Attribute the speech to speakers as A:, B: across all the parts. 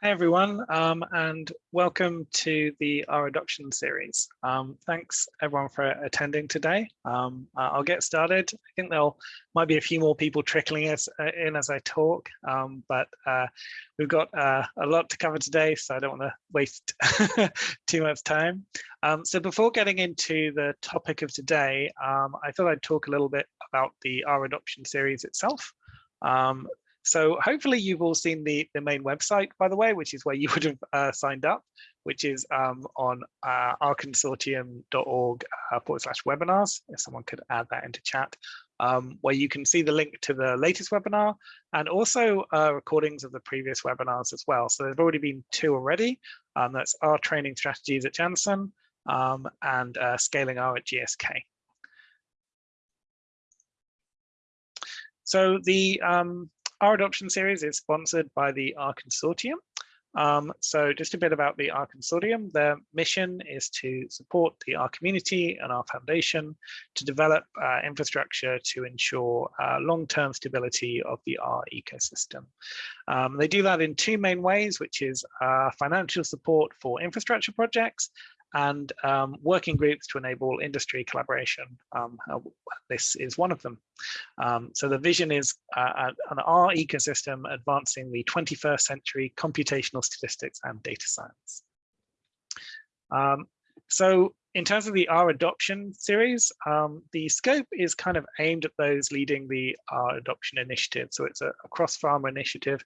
A: Hi everyone, um, and welcome to the R Adoption series. Um, thanks everyone for attending today. Um, I'll get started. I think there might be a few more people trickling uh, in as I talk, um, but uh, we've got uh, a lot to cover today, so I don't want to waste too much time. Um, so before getting into the topic of today, um, I thought I'd talk a little bit about the R Adoption series itself. Um, so hopefully you've all seen the, the main website, by the way, which is where you would have uh, signed up, which is um, on uh, rconsortium.org uh, forward slash webinars, if someone could add that into chat, um, where you can see the link to the latest webinar and also uh, recordings of the previous webinars as well. So there's already been two already. Um, that's our training strategies at Janssen um, and uh, scaling R at GSK. So the um, R adoption series is sponsored by the R Consortium. Um, so just a bit about the R Consortium. Their mission is to support the R community and R Foundation to develop uh, infrastructure to ensure uh, long-term stability of the R ecosystem. Um, they do that in two main ways, which is uh, financial support for infrastructure projects and um, working groups to enable industry collaboration. Um, uh, this is one of them. Um, so the vision is uh, an R ecosystem advancing the 21st century computational statistics and data science. Um, so in terms of the R adoption series, um, the scope is kind of aimed at those leading the R adoption initiative. So it's a, a cross-pharma initiative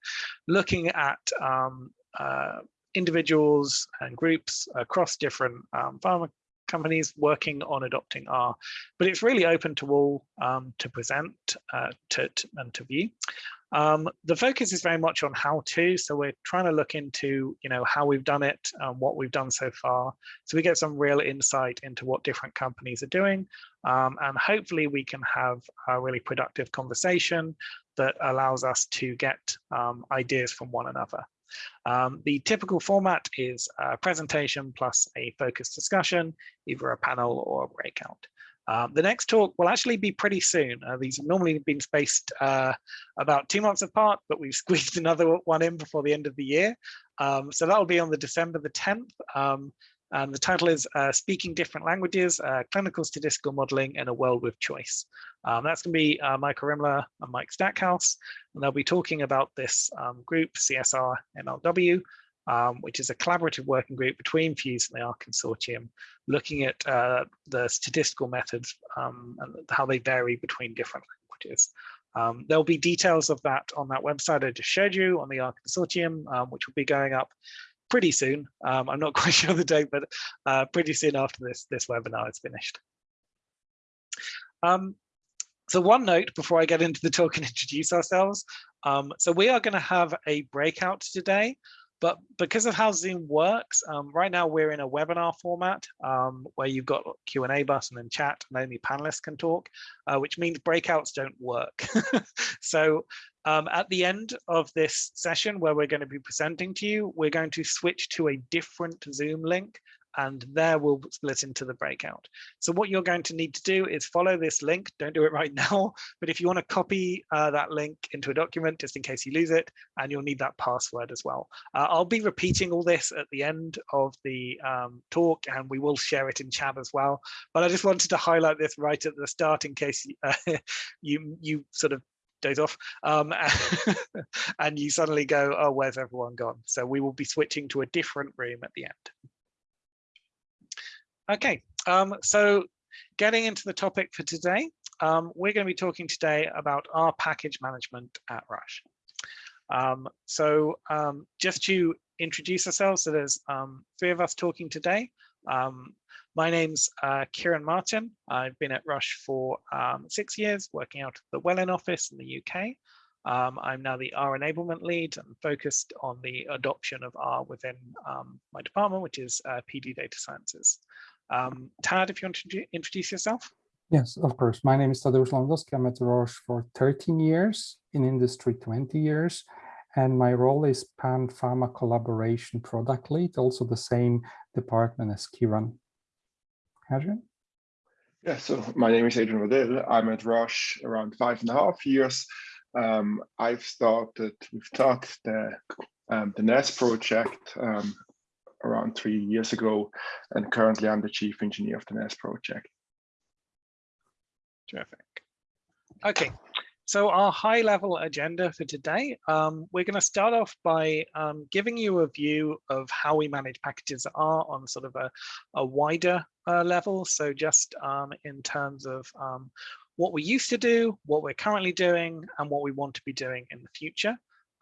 A: looking at um, uh, individuals and groups across different um, pharma companies working on adopting R, but it's really open to all um, to present uh, to, to, and to view. Um, the focus is very much on how to, so we're trying to look into, you know, how we've done it, um, what we've done so far, so we get some real insight into what different companies are doing, um, and hopefully we can have a really productive conversation that allows us to get um, ideas from one another. Um, the typical format is a presentation plus a focused discussion, either a panel or a breakout. Um, the next talk will actually be pretty soon. Uh, these have normally been spaced uh, about two months apart, but we've squeezed another one in before the end of the year. Um, so that will be on the December the 10th. Um, and the title is uh, Speaking Different Languages, uh, Clinical Statistical Modeling in a World with Choice. Um, that's going to be uh, Michael Rimler and Mike Stackhouse, and they'll be talking about this um, group, CSR MLW, um, which is a collaborative working group between PHUSE and the R Consortium, looking at uh, the statistical methods um, and how they vary between different languages. Um, there'll be details of that on that website I just showed you on the R Consortium, um, which will be going up pretty soon. Um, I'm not quite sure the date, but uh, pretty soon after this, this webinar is finished. Um, so one note before I get into the talk and introduce ourselves. Um, so we are going to have a breakout today. But because of how Zoom works, um, right now we're in a webinar format um, where you've got Q&A button and chat and only panelists can talk, uh, which means breakouts don't work. so um, at the end of this session where we're going to be presenting to you, we're going to switch to a different Zoom link and there we'll split into the breakout. So what you're going to need to do is follow this link. Don't do it right now, but if you want to copy uh, that link into a document, just in case you lose it, and you'll need that password as well. Uh, I'll be repeating all this at the end of the um, talk, and we will share it in chat as well. But I just wanted to highlight this right at the start in case uh, you you sort of days off um, and you suddenly go oh where's everyone gone so we will be switching to a different room at the end Okay, um, so getting into the topic for today, um, we're going to be talking today about our package management at Roche. Um, so um, just to introduce ourselves, so there's um, three of us talking today. Um, my name's uh, Kieran Martin. I've been at Roche for six years, working out of the Welwyn office in the UK. Um, I'm now the R enablement lead and focused on the adoption of R within um, my department, which is uh, PD Data Sciences. Um, Tad, if you want to introduce yourself.
B: Yes, of course. My name is Tadeusz Lewandowski. I'm at Roche for 13 years, in industry 20 years, and my role is Pan Pharma Collaboration Product Lead, also the same department as Kieran. Adrian?
C: Yeah, so my name is Adrian Waddell. I'm at Roche around five and a half years. Um, I've started, we've started the um, the NEST project um, around three years ago, and currently I'm the chief engineer of the NEST project.
A: Terrific. Okay, so our high level agenda for today, um, we're going to start off by um, giving you a view of how we manage packages are on sort of a, a wider uh, level. So just um, in terms of um, what we used to do, what we're currently doing, and what we want to be doing in the future.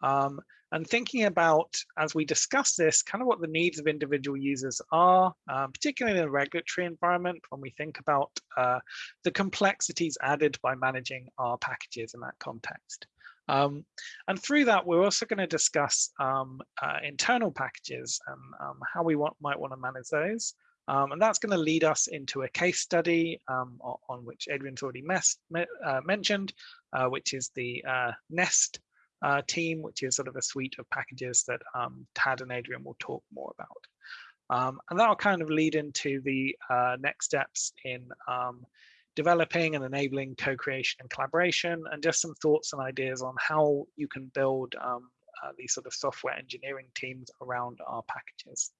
A: Um, and thinking about, as we discuss this, kind of what the needs of individual users are, um, particularly in a regulatory environment, when we think about uh, the complexities added by managing our packages in that context. Um, and through that, we're also going to discuss um, uh, internal packages and um, how we want, might want to manage those. Um, and that's going to lead us into a case study um, on, on, which Adrian's already mes, uh, mentioned, uh, which is the uh, NEST uh, team, which is sort of a suite of packages that um, Tad and Adrian will talk more about. Um, and that'll kind of lead into the uh, next steps in um, developing and enabling co-creation and collaboration, and just some thoughts and ideas on how you can build um, uh, these sort of software engineering teams around our packages.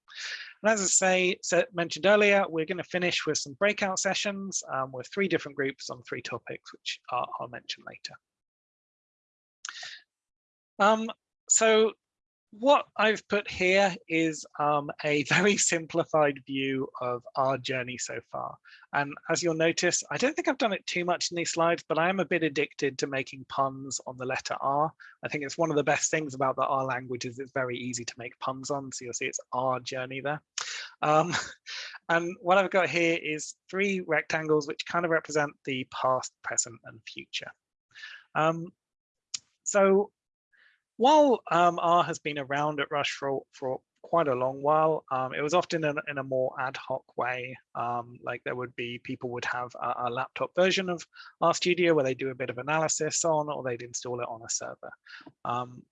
A: And as I say, so mentioned earlier, we're going to finish with some breakout sessions um, with three different groups on three topics, which I'll mention later. Um, so what I've put here is um, a very simplified view of our journey so far. And as you'll notice, I don't think I've done it too much in these slides, but I am a bit addicted to making puns on the letter R. I think it's one of the best things about the R language is it's very easy to make puns on. So you'll see it's our journey there. Um, and what I've got here is three rectangles, which kind of represent the past, present, and future. Um, so while um, R has been around at Roche for, for quite a long while, um, it was often in, in, a more ad hoc way. Um, like there would be people would have a, a, laptop version of RStudio where they do a bit of analysis on, or they'd install it on a server. Um,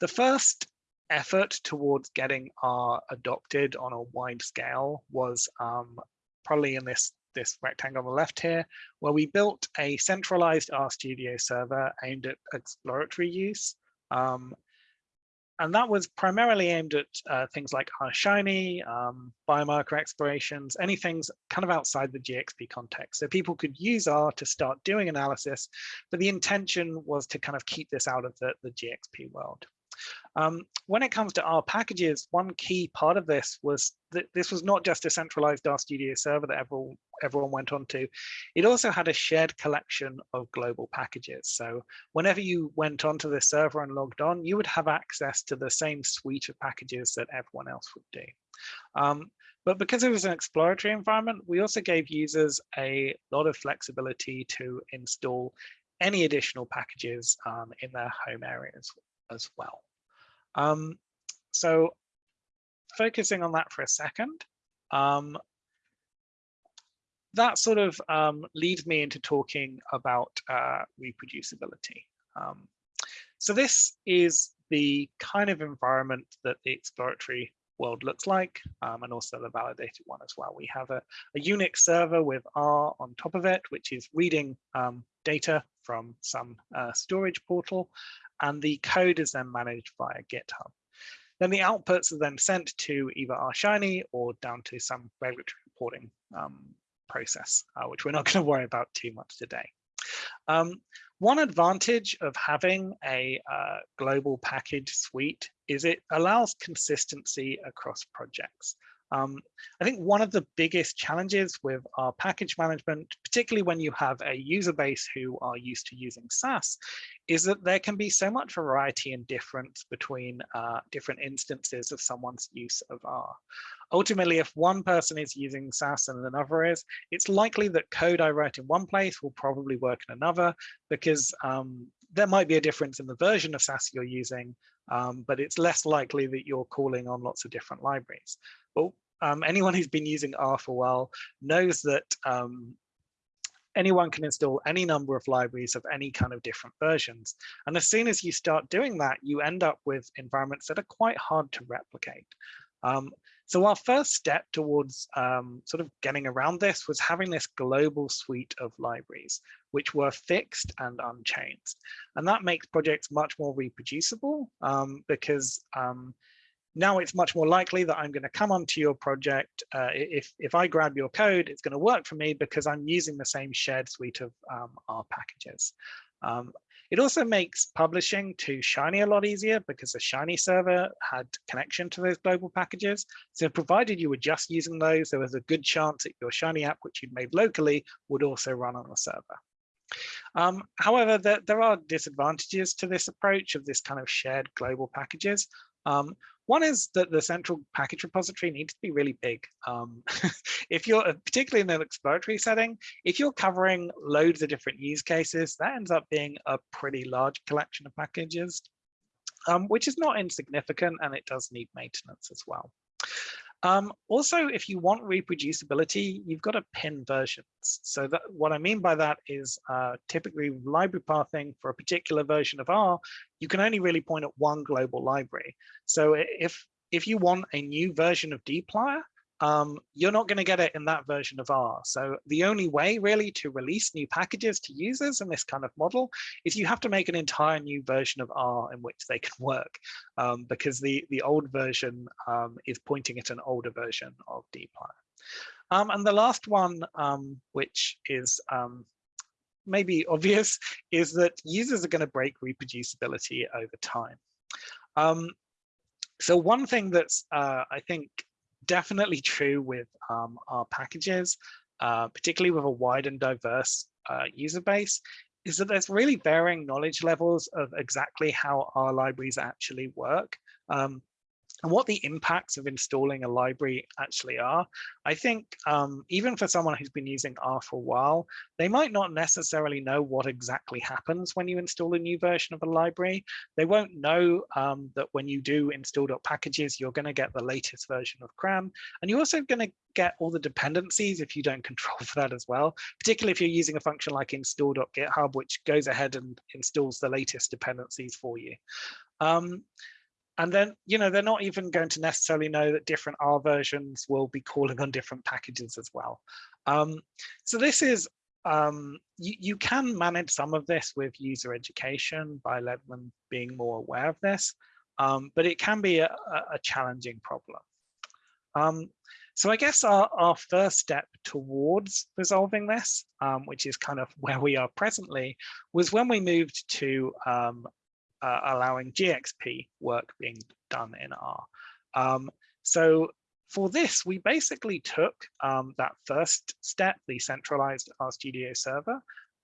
A: the first effort towards getting R adopted on a wide scale was um, probably in this this rectangle on the left here, where we built a centralized RStudio server aimed at exploratory use. Um, and that was primarily aimed at uh, things like Shiny, um, biomarker explorations, any things kind of outside the GXP context. So people could use R to start doing analysis, but the intention was to kind of keep this out of the, the GXP world. Um, when it comes to R packages, one key part of this was that this was not just a centralized RStudio server that everyone, everyone went on to. It also had a shared collection of global packages. So whenever you went onto the server and logged on, you would have access to the same suite of packages that everyone else would do. Um, but because it was an exploratory environment, we also gave users a lot of flexibility to install any additional packages um, in their home areas as well. Um, so focusing on that for a second, um, that sort of um, leads me into talking about uh, reproducibility. Um, so this is the kind of environment that the exploratory world looks like, um, and also the validated one as well. We have a, a, Unix server with R on top of it, which is reading um, data from some uh, storage portal, and the code is then managed via GitHub. Then the outputs are then sent to either R Shiny or down to some regulatory reporting um, process, uh, which we're not going to worry about too much today. Um, one advantage of having a uh, global package suite is it allows consistency across projects. Um, I think one of the biggest challenges with our package management, particularly when you have a user base who are used to using SAS, is that there can be so much variety and difference between uh, different instances of someone's use of R. Ultimately, if one person is using SAS and another is, it's likely that code I write in one place will probably work in another because um, there might be a difference in the version of SAS you're using, um, but it's less likely that you're calling on lots of different libraries. But um, anyone who's been using R for a while knows that um, anyone can install any number of libraries of any kind of different versions. And as soon as you start doing that, you end up with environments that are quite hard to replicate. Um, So our first step towards um, sort of getting around this was having this global suite of libraries, which were fixed and unchanged. And that makes projects much more reproducible um, because um, now it's much more likely that I'm going to come onto your project. Uh, if, if I grab your code, it's going to work for me because I'm using the same shared suite of um, R packages. Um, it also makes publishing to Shiny a lot easier because the Shiny server had connection to those global packages. So provided you were just using those, there was a good chance that your Shiny app, which you'd made locally, would also run on the server. Um, however, there, there, are disadvantages to this approach of this kind of shared global packages. Um, one is that the central package repository needs to be really big. Um, if you're, uh, particularly in an exploratory setting, if you're covering loads of different use cases, that ends up being a pretty large collection of packages, um, which is not insignificant and it does need maintenance as well. Um, also, if you want reproducibility, you've got to pin versions. So that, what I mean by that is uh, typically library pathing for a particular version of R, you can only really point at one global library. So if if you want a new version of dplyr, um, you're not going to get it in that version of R. So the only way really to release new packages to users in this kind of model is you have to make an entire new version of R in which they can work um, because the, the old version um, is pointing at an older version of dplyr. Um, and the last one, um, which is um, maybe obvious, is that users are going to break reproducibility over time. so one thing that's, uh, I think, definitely true with um, R packages, uh, particularly with a wide and diverse uh, user base, is that there's really varying knowledge levels of exactly how our libraries actually work. Um, and what the impacts of installing a library actually are. I think um, even for someone who's been using R for a while, they might not necessarily know what exactly happens when you install a new version of a library. They won't know um, that when you do install.packages, you're going to get the latest version of CRAN. And you're also going to get all the dependencies if you don't control for that as well, particularly if you're using a function like install.github, which goes ahead and installs the latest dependencies for you. Um, and then, you know, they're not even going to necessarily know that different R versions will be calling on different packages as well. Um, so this is, um, you, you can manage some of this with user education by letting them being more aware of this, um, but it can be a, a challenging problem. Um, so I guess our, our first step towards resolving this, um, which is kind of where we are presently, was when we moved to um, uh, allowing GXP work being done in R. Um, so for this, we basically took um, that first step, the centralized RStudio server,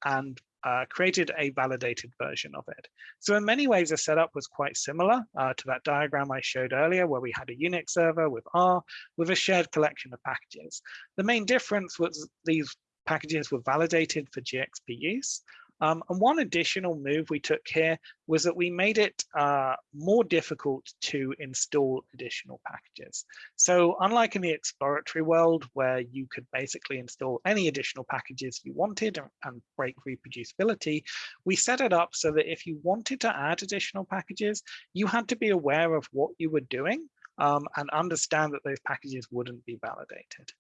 A: and uh, created a validated version of it. So in many ways, the setup was quite similar uh, to that diagram I showed earlier, where we had a Unix server with R with a shared collection of packages. The main difference was these packages were validated for GXP use, um, and one additional move we took here was that we made it uh, more difficult to install additional packages. So unlike in the exploratory world where you could basically install any additional packages you wanted and break reproducibility, we set it up so that if you wanted to add additional packages, you had to be aware of what you were doing um, and understand that those packages wouldn't be validated.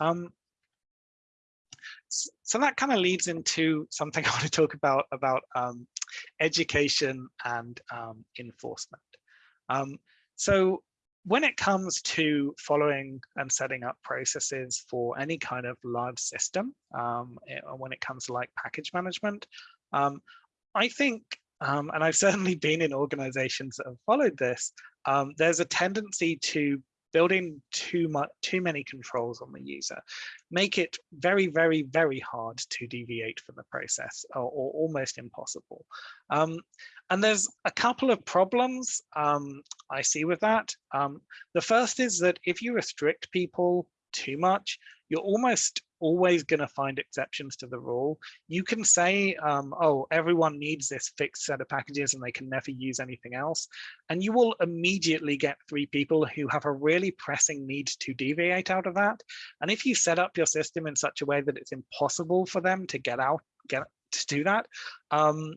A: Um, so that kind of leads into something I want to talk about about um, education and um, enforcement. Um, so when it comes to following and setting up processes for any kind of large system, um, eh, when it comes to like package management, um, I think, um, and I've certainly been in organizations that have followed this, there's a tendency to building too much too many controls on the user make it very very very hard to deviate from the process or, or almost impossible um, and there's a couple of problems um, I see with that. Um, the first is that if you restrict people too much, you're almost always going to find exceptions to the rule. You can say, um, oh, everyone needs this fixed set of packages and they can never use anything else. And you will immediately get three people who have a really pressing need to deviate out of that. And if you set up your system in such a way that it's impossible for them to get out, get to do that, um,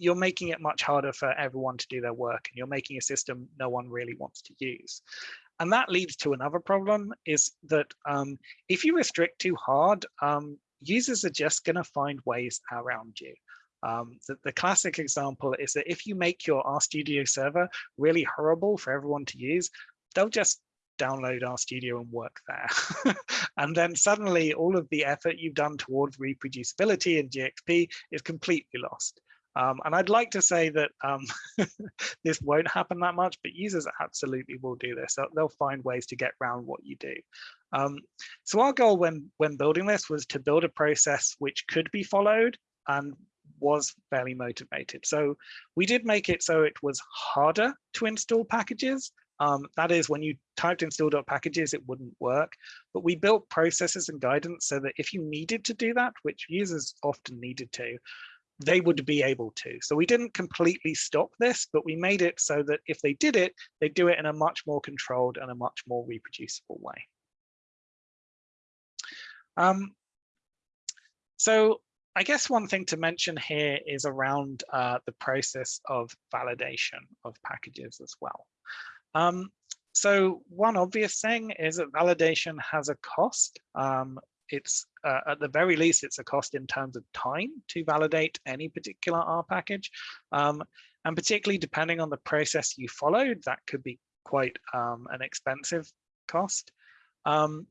A: you're making it much harder for everyone to do their work and you're making a system no one really wants to use. And that leads to another problem is that um, if you restrict too hard, um, users are just going to find ways around you. Um, the, the, classic example is that if you make your RStudio server really horrible for everyone to use, they'll just download RStudio and work there. and then suddenly all of the effort you've done towards reproducibility in GXP is completely lost. Um, and I'd like to say that um, this won't happen that much, but users absolutely will do this. They'll, they'll find ways to get around what you do. Um, so our goal when, when building this was to build a process which could be followed and was fairly motivated. So we did make it so it was harder to install packages. Um, that is when you typed install.packages, it wouldn't work. But we built processes and guidance so that if you needed to do that, which users often needed to, they would be able to. So we didn't completely stop this, but we made it so that if they did it, they do it in a much more controlled and a much more reproducible way. Um, so I guess one thing to mention here is around uh, the process of validation of packages as well. Um, so one obvious thing is that validation has a cost. Um, it's uh, at the very least, it's a cost in terms of time to validate any particular R package. Um, and particularly depending on the process you followed, that could be quite um, an expensive cost. Um,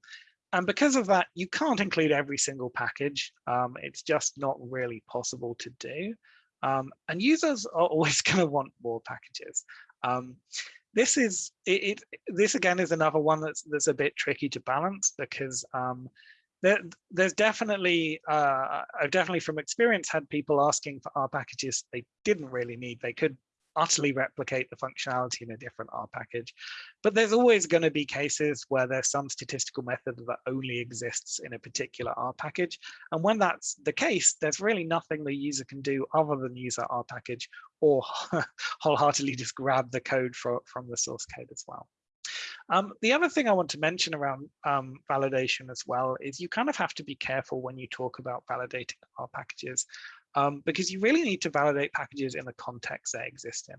A: and because of that, you can't include every single package. Um, it's just not really possible to do. Um, and users are always going to want more packages. Um, this is it, it, This again is another one that's that's a bit tricky to balance because um, there, there's definitely uh, I've definitely from experience had people asking for R packages they didn't really need. They could utterly replicate the functionality in a different R package. But there's always going to be cases where there's some statistical method that only exists in a particular R package. And when that's the case, there's really nothing the user can do other than use that R package or wholeheartedly just grab the code for, from the source code as well. Um, the other thing I want to mention around um, validation as well is you kind of have to be careful when you talk about validating our packages um, because you really need to validate packages in the context they exist in.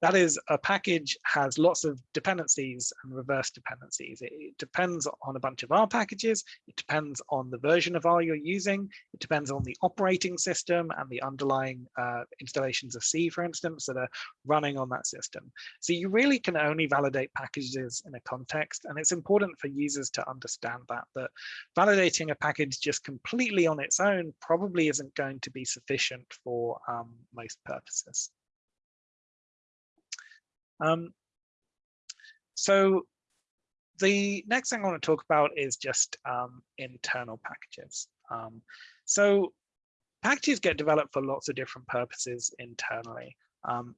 A: That is, a package has lots of dependencies and reverse dependencies. It, depends on a bunch of R packages. It depends on the version of R you're using. It depends on the operating system and the underlying uh, installations of C, for instance, that are running on that system. So you really can only validate packages in a context. And it's important for users to understand that, that validating a package just completely on its own probably isn't going to be sufficient for um, most purposes. Um, so the next thing I want to talk about is just um, internal packages. Um, so packages get developed for lots of different purposes internally. Um,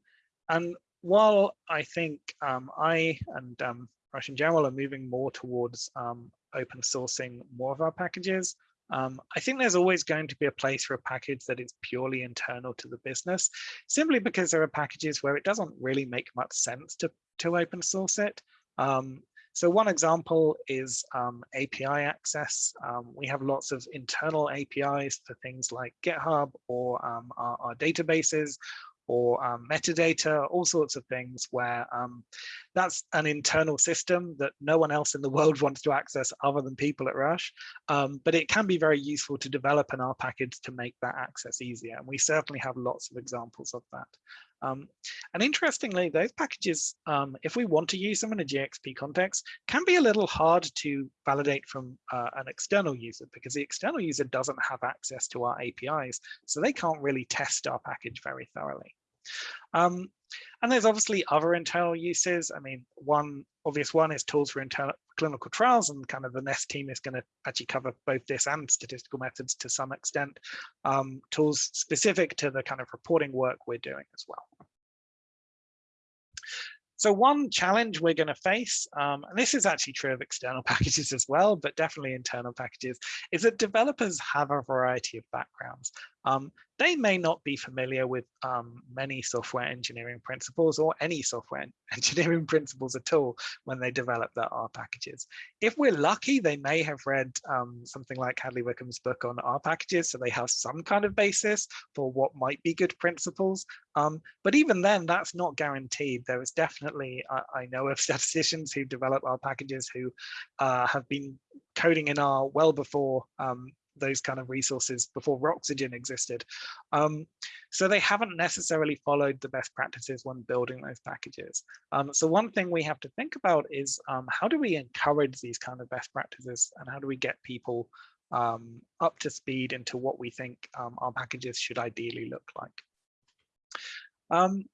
A: and while I think um, I and um, Roche in general are moving more towards um, open sourcing more of our packages, um, I think there's always going to be a place for a package that is purely internal to the business, simply because there are packages where it doesn't really make much sense to, to open source it. Um, so one example is um, API access. Um, we have lots of internal APIs for things like GitHub or um, our, our, databases or um, metadata, all sorts of things where um, that's an internal system that no one else in the world wants to access other than people at Roche. Um, but it can be very useful to develop an R package to make that access easier. And we certainly have lots of examples of that. Um, and interestingly, those packages, um, if we want to use them in a GXP context, can be a little hard to validate from uh, an external user because the external user doesn't have access to our APIs, so they can't really test our package very thoroughly. Um, and there's obviously other internal uses. I mean, one obvious one is tools for internal clinical trials, and kind of the NEST team is going to actually cover both this and statistical methods to some extent. Um, tools specific to the kind of reporting work we're doing as well. So one challenge we're going to face, um, and this is actually true of external packages as well, but definitely internal packages, is that developers have a variety of backgrounds. Um, they may not be familiar with um, many software engineering principles or any software engineering principles at all when they develop their R packages. If we're lucky, they may have read um, something like Hadley Wickham's book on R packages, so they have some kind of basis for what might be good principles. Um, but even then, that's not guaranteed. There is definitely, I, I know of statisticians who develop R packages who uh, have been coding in R well before um, those kind of resources before Roxygen existed. Um, so they haven't necessarily followed the best practices when building those packages. Um, so one thing we have to think about is um, how do we encourage these kind of best practices and how do we get people um, up to speed into what we think um, our packages should ideally look like. Um,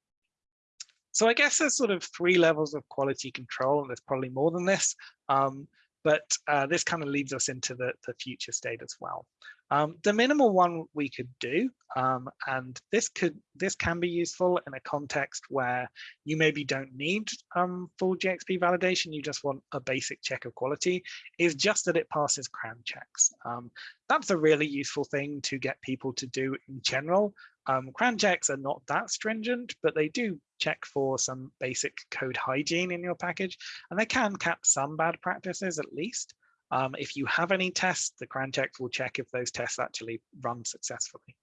A: so I guess there's sort of three levels of quality control, and there's probably more than this. Um, but uh, this kind of leads us into the, the future state as well. Um, the minimal one we could do, um, and this could this can be useful in a context where you maybe don't need um, full GXP validation, you just want a basic check of quality, is just that it passes CRAN checks. Um, that's a really useful thing to get people to do in general. Um, CRAN checks are not that stringent, but they do check for some basic code hygiene in your package, and they can cap some bad practices at least. Um, if you have any tests, the CRAN checks will check if those tests actually run successfully.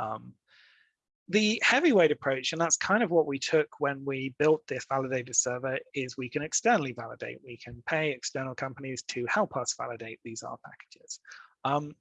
A: Um, the heavyweight approach, and that's kind of what we took when we built this validator server, is we can externally validate. We can pay external companies to help us validate these R packages. Um,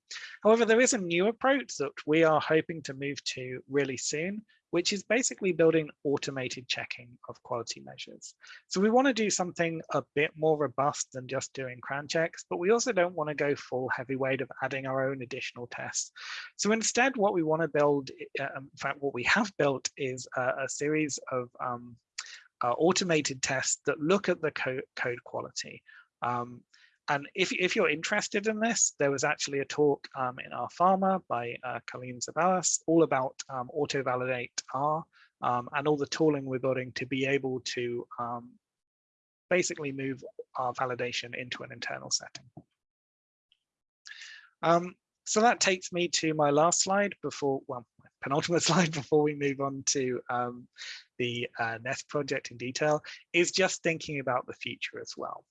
A: however, there is a new approach that we are hoping to move to really soon, which is basically building automated checking of quality measures. So we want to do something a bit more robust than just doing CRAN checks, but we also don't want to go full heavyweight of adding our own additional tests. So instead, what we want to build, uh, in fact, what we have built is a, a series of um, uh, automated tests that look at the co code quality. Um, and if, if you're interested in this, there was actually a talk um, in our pharma by uh, Coline Zeballos all about um, auto-validate R um, and all the tooling we're building to be able to um, basically move our validation into an internal setting. Um, so that takes me to my last slide before, well, penultimate slide before we move on to um, the uh, Nest project in detail, is just thinking about the future as well.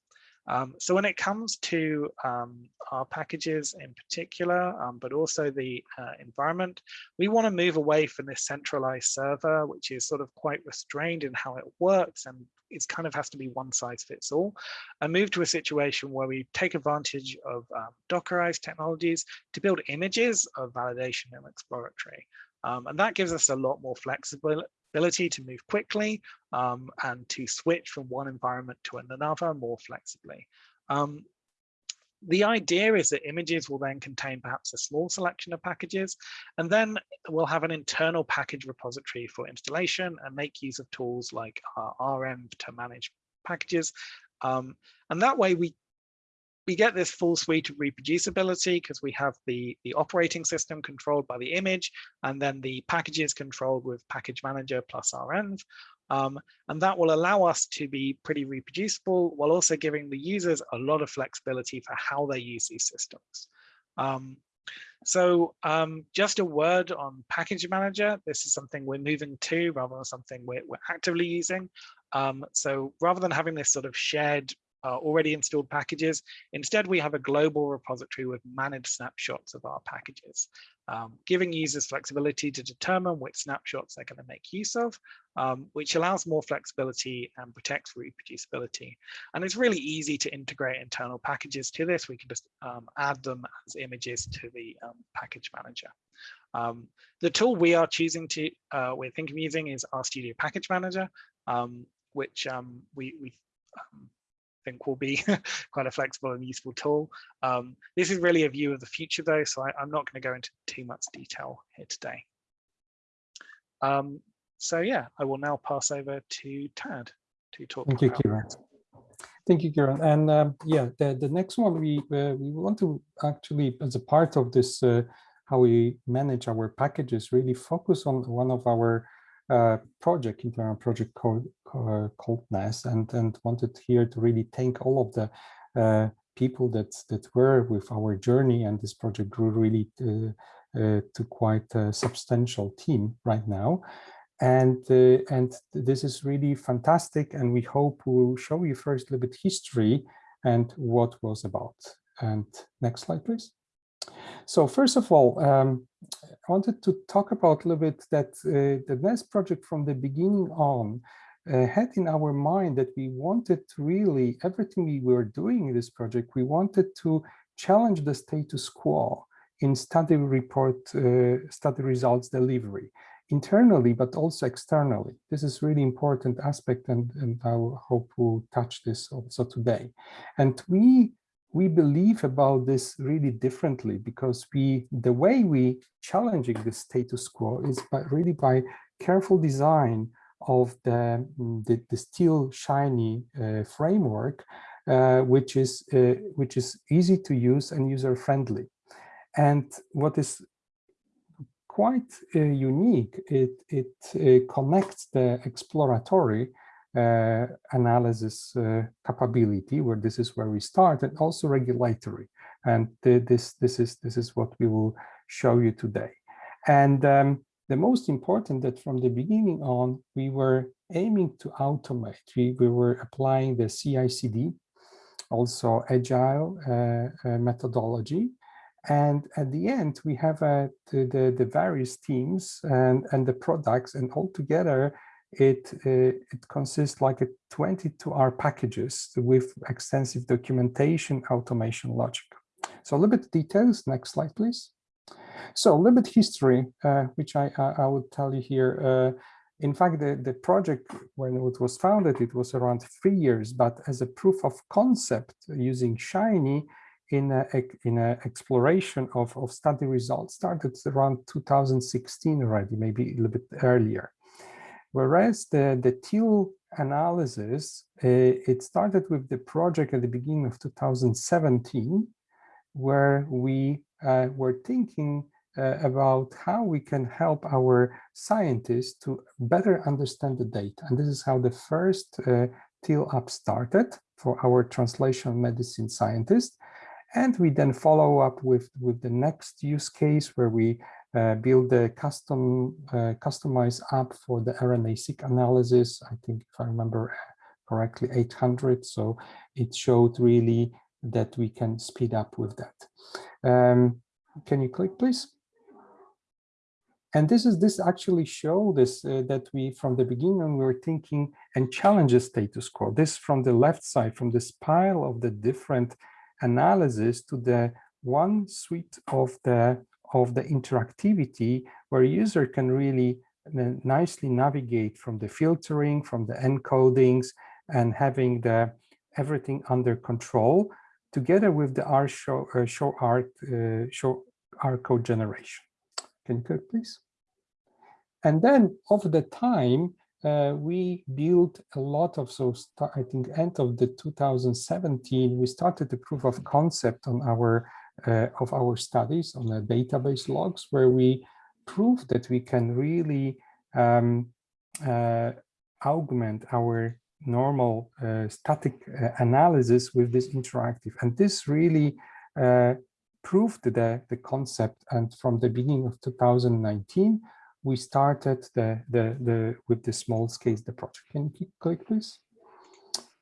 A: Um, so when it comes to um, R packages in particular, um, but also the uh, environment, we want to move away from this centralized server, which is sort of quite restrained in how it works and it kind of has to be one size fits all, and move to a situation where we take advantage of um, Dockerized technologies to build images of validation and exploratory. Um, and that gives us a lot more flexibility ability to move quickly um, and to switch from one environment to another more flexibly. Um, the idea is that images will then contain perhaps a small selection of packages, and then we'll have an internal package repository for installation and make use of tools like renv to manage packages. Um, and that way we we get this full suite of reproducibility because we have the, the operating system controlled by the image and then the packages controlled with package manager plus renv. Um, and that will allow us to be pretty reproducible while also giving the users a lot of flexibility for how they use these systems. Um, so um, just a word on package manager. This is something we're moving to rather than something we're, we're actively using. Um, so rather than having this sort of shared uh, already installed packages. Instead, we have a global repository with managed snapshots of our packages, um, giving users flexibility to determine which snapshots they're going to make use of, um, which allows more flexibility and protects reproducibility. And it's really easy to integrate internal packages to this. We can just um, add them as images to the um, package manager. Um, the tool we are choosing to, uh, we're thinking of using is RStudio Package Manager, um, which we, we think will be quite a flexible and useful tool. Um, this is really a view of the future though, so I, am not going to go into too much detail here today. Um, so yeah, I will now pass over to Tad to talk
B: Thank you, Kieran. Thank you, Kieran. And um, yeah, the, the next one we uh, we want to actually, as a part of this, uh, how we manage our packages, really focus on one of our uh, project, internal project called, uh, called NEST, and, and wanted here to really thank all of the uh, people that, that were with our journey and this project grew really to, uh, to quite a substantial team right now. And, uh, and this is really fantastic and we hope we'll show you first a little bit history and what was about. And next slide, please. So first of all, um, I wanted to talk about a little bit that uh, the NEST project from the beginning on uh, had in our mind that we wanted to really, everything we were doing in this project, we wanted to challenge the status quo in study report, uh, study results delivery, internally, but also externally. This is really important aspect and, and I hope we'll touch this also today. And we we believe about this really differently because we the way we challenging the status quo is by really by careful design of the the, the teal shiny uh, framework uh, which is uh, which is easy to use and user friendly and what is quite uh, unique it it uh, connects the exploratory analysis uh, capability, where this is where we start, and also regulatory. And this this is this is what we will show you today. And um, the most important that from the beginning on, we were aiming to automate. We, we were applying the CI/CD, also agile uh, uh, methodology. And at the end, we have uh, the, the, the, various teams and, and the products, and all together it uh, it consists like a 22 R packages with extensive documentation, automation logic. So a little bit details. Next slide, please. So a little bit history, uh, which I, I, I would tell you here. Uh, in fact, the, the project, when it was founded, it was around three years, but as a proof of concept using Shiny in a, in a exploration of, of study results started around 2016 already, maybe a little bit earlier. Whereas the, the teal analysis, uh, it started with the project at the beginning of 2017, where we uh, were thinking uh, about how we can help our scientists to better understand the data. And this is how the first uh, teal app started for our translational medicine scientists. And we then follow up with, with the next use case where we uh, build a custom uh, customized app for the RNA-seq analysis. I think if I remember correctly, 800. So it showed really that we can speed up with that. Um, can you click, please? And this is this actually show this uh, that we from the beginning we were thinking and challenges status quo. This from the left side, from this pile of the different analysis to the one suite of the of the interactivity where user can really uh, nicely navigate from the filtering, from the encodings, and having the everything under control together with the R show, uh, show art uh, show R code generation. Can you click please? And then over the time, uh, we built a lot of so I think end of the 2017 we started the proof of concept on our of our studies on the database logs where we prove that we can really um, uh, augment our normal uh, static uh, analysis with this interactive. And this really uh, proved the, the concept. And from the beginning of 2019, we started the, the, the with the small scale the project. Can you click, please?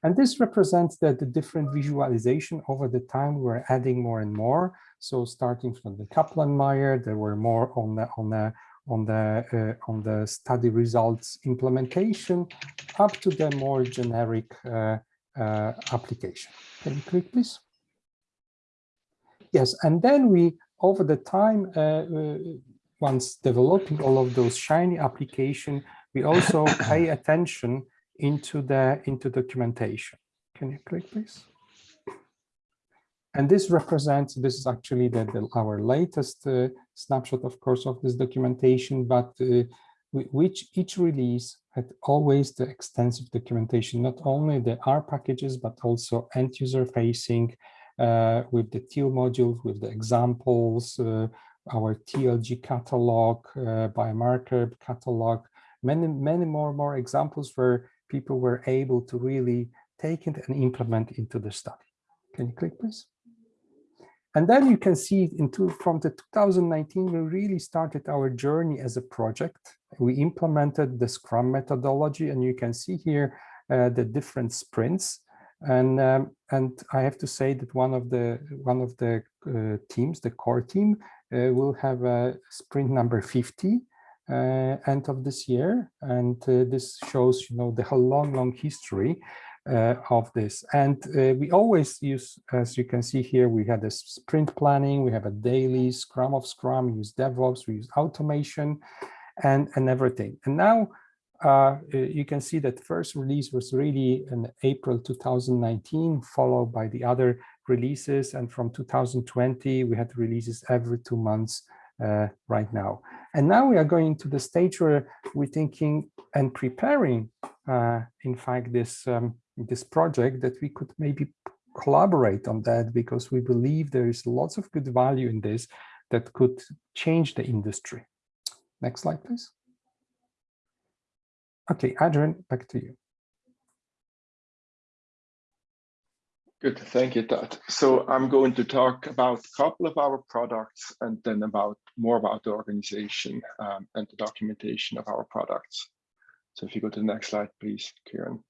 B: And this represents that the different visualization over the time we're adding more and more. So starting from the Kaplan-Meier, there were more on the on the on the uh, on the study results implementation, up to the more generic uh, uh, application. Can you click, please? Yes, and then we over the time uh, uh, once developing all of those shiny application, we also pay attention into the into documentation. Can you click, please? And this represents, this is actually the, the our latest uh, snapshot, of course, of this documentation, but uh, which each release had always the extensive documentation, not only the R packages, but also end user facing uh, with the TEAL modules, with the examples, uh, our TLG catalog, uh, biomarker catalog, many, many more, more examples where people were able to really take it and implement into the study. Can you click, please? And then you can see into from the 2019, we really started our journey as a project. We implemented the Scrum methodology, and you can see here uh, the different sprints. And um, and I have to say that one of the one of the uh, teams, the core team, uh, we'll have a sprint number 50 uh, end of this year. And uh, this shows, you know, the whole long, long history uh, of this. And uh, we always use, as you can see here, we had a sprint planning, we have a daily Scrum of Scrum, we use DevOps, we use automation and, and everything. And now uh, you can see that first release was really in April 2019, followed by the other releases. And from 2020, we had releases every two months uh, right now. And now we are going to the stage where we're thinking and preparing, uh, in fact, this, um, this project that we could maybe collaborate on that because we believe there is lots of good value in this that could change the industry. Next slide, please. Okay, Adrian, back to you.
C: Good, thank you, Todd. So I'm going to talk about a couple of our products and then about more about the organization um, and the documentation of our products. So if you go to the next slide, please, Kieran.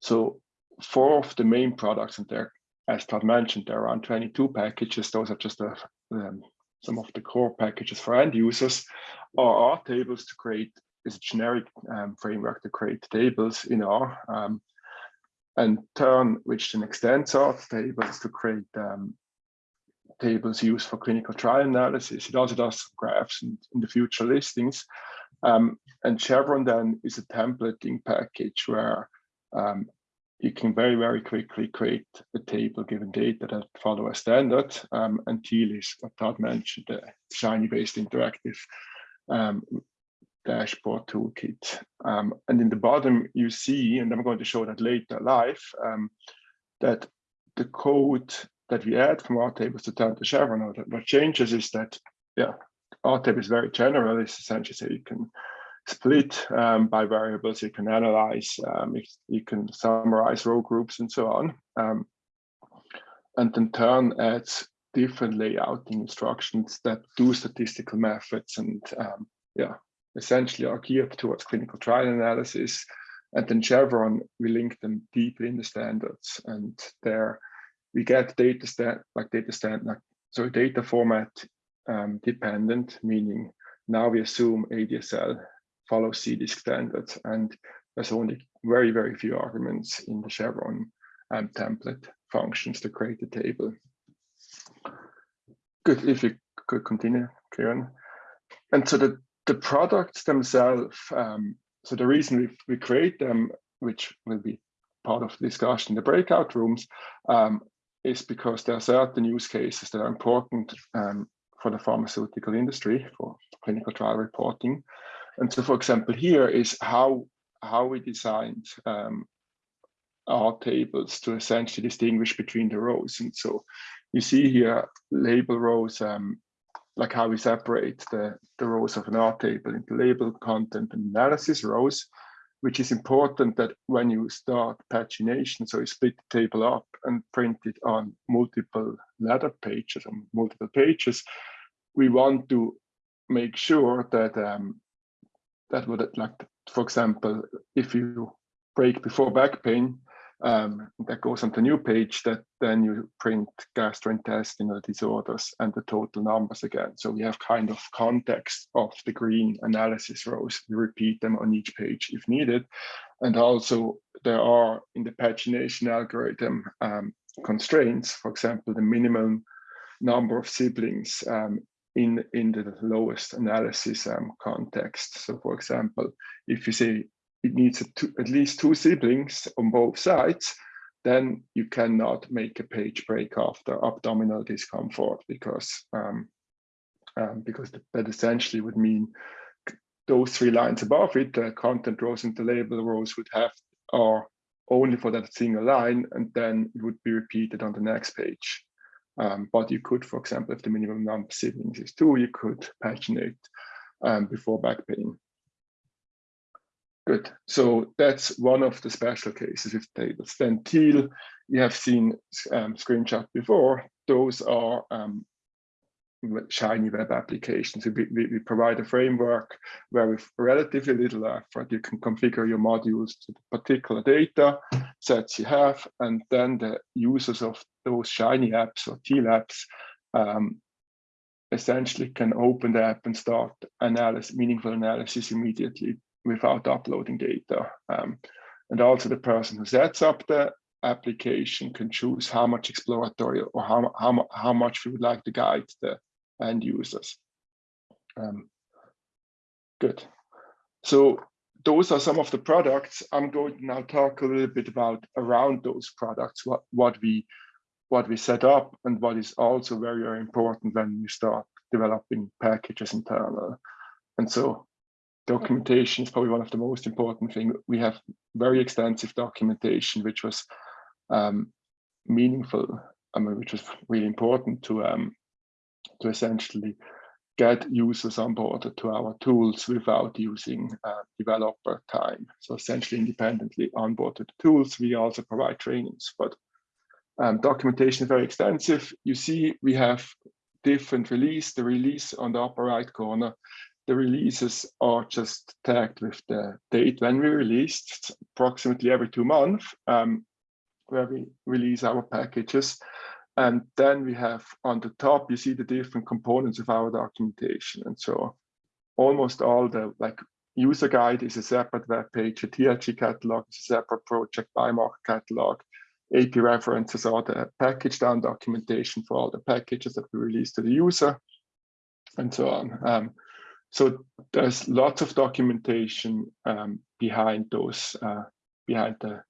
C: So four of the main products, and there, as Todd mentioned, there are around 22 packages. Those are just a, um, some of the core packages for end users, or R tables to create is a generic um, framework to create tables in R. Um, and tern, which then extends R tables to create um, tables used for clinical trial analysis. It also does graphs in, in the future listings. Um, and Chevron then is a templating package where um, you can very, very quickly create a table given data that follow a standard. Um, and Teal is what Todd mentioned, the Shiny-based interactive um, dashboard toolkit. Um, and in the bottom, you see, and I'm going to show that later live, um, that the code that we add from our tables to tern to Chevron, or what changes is that, yeah, R table is very general. It's essentially so you can split um, by variables, you can analyze, um, you can summarize row groups and so on. Um, and then tern adds different layouting instructions that do statistical methods and um, yeah, essentially are geared towards clinical trial analysis. And then Chevron, we link them deeply in the standards. And there we get data stat like data stand like so data format um, dependent, meaning now we assume ADSL follows CDISC standards, and there's only very, very few arguments in the Chevron um, template functions to create the table. Good, if you could continue, Kieran. And so the the products themselves, um, so the reason we, we create them, which will be part of the discussion in the breakout rooms, um, is because there are certain use cases that are important um, for the pharmaceutical industry, for clinical trial reporting. And so, for example, here is how, how we designed um, our tables to essentially distinguish between the rows. And so you see here label rows um, like how we separate the, the rows of an R table into label, content, and analysis rows, which is important that when you start pagination, so you split the table up and print it on multiple ladder pages, on multiple pages, we want to make sure that um, that would like, for example, if you break before back pain, um, that goes on the new page that then you print gastrointestinal disorders and the total numbers again. So we have kind of context of the green analysis rows. We repeat them on each page if needed. And also there are in the pagination algorithm um, constraints, for example, the minimum number of siblings um, in, in the lowest analysis um, context. So for example, if you say it needs two, at least two siblings on both sides, then you cannot make a page break after abdominal discomfort because um, um, because that essentially would mean those three lines above it, the content rows and the label rows would have are only for that single line, and then it would be repeated on the next page. Um, but you could, for example, if the minimum number of siblings is two, you could paginate um, before back pain. Good. So that's one of the special cases with tables. Then teal, you have seen um, screenshot before. Those are um, shiny web applications. We, we, we, provide a framework where with relatively little effort, you can configure your modules to the particular data sets you have, and then the users of those shiny apps or teal apps um, essentially can open the app and start analysis, meaningful analysis immediately without uploading data. Um, and also the person who sets up the application can choose how much exploratory or how, how, how much we would like to guide the end users. Um, good. So those are some of the products. I'm going to now talk a little bit about around those products, what, what we what we set up and what is also very, very important when you start developing packages internal. And so documentation is probably one of the most important things. We have very extensive documentation, which was um, meaningful, I mean, which was really important to um, to essentially get users on board to our tools without using uh, developer time. So essentially independently onboarded tools. We also provide trainings, but um, documentation is very extensive. You see, we have different release. The release on the upper right corner, the releases are just tagged with the date when we released, approximately every two months, um, where we release our packages. And then we have on the top, you see the different components of our documentation. And so almost all the like user guide is a separate web page, a TLG catalog is a separate project, biomarker catalog, API references are the package down documentation for all the packages that we release to the user and so on. Um, so there's lots of documentation um, behind those, uh, behind the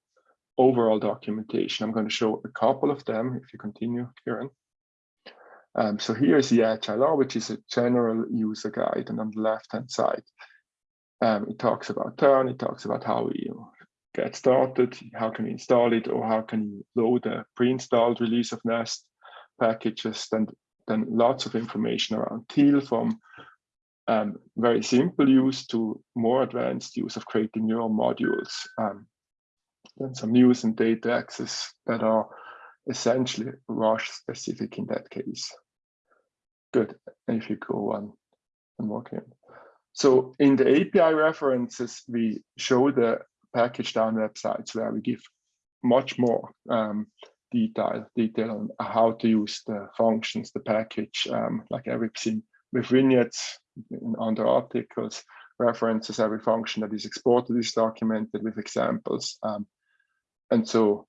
C: overall documentation. I'm going to show a couple of them if you continue, Kieran. Um, so here is the HLR, which is a general user guide, and on the left-hand side, um, it talks about tern, it talks about how you get started, how can you install it, or how can you load a pre-installed release of Nest packages, then, then lots of information around Teal from um, very simple use to more advanced use of creating neural modules. Um, then some news and data access that are essentially Roche specific in that case. Good, and if you go on and walk in. So in the API references, we show the pkgdown websites where we give much more um, detail detail on how to use the functions, the package, um, like everything with vignettes and under articles, references, every function that is exported is documented with examples. Um, and so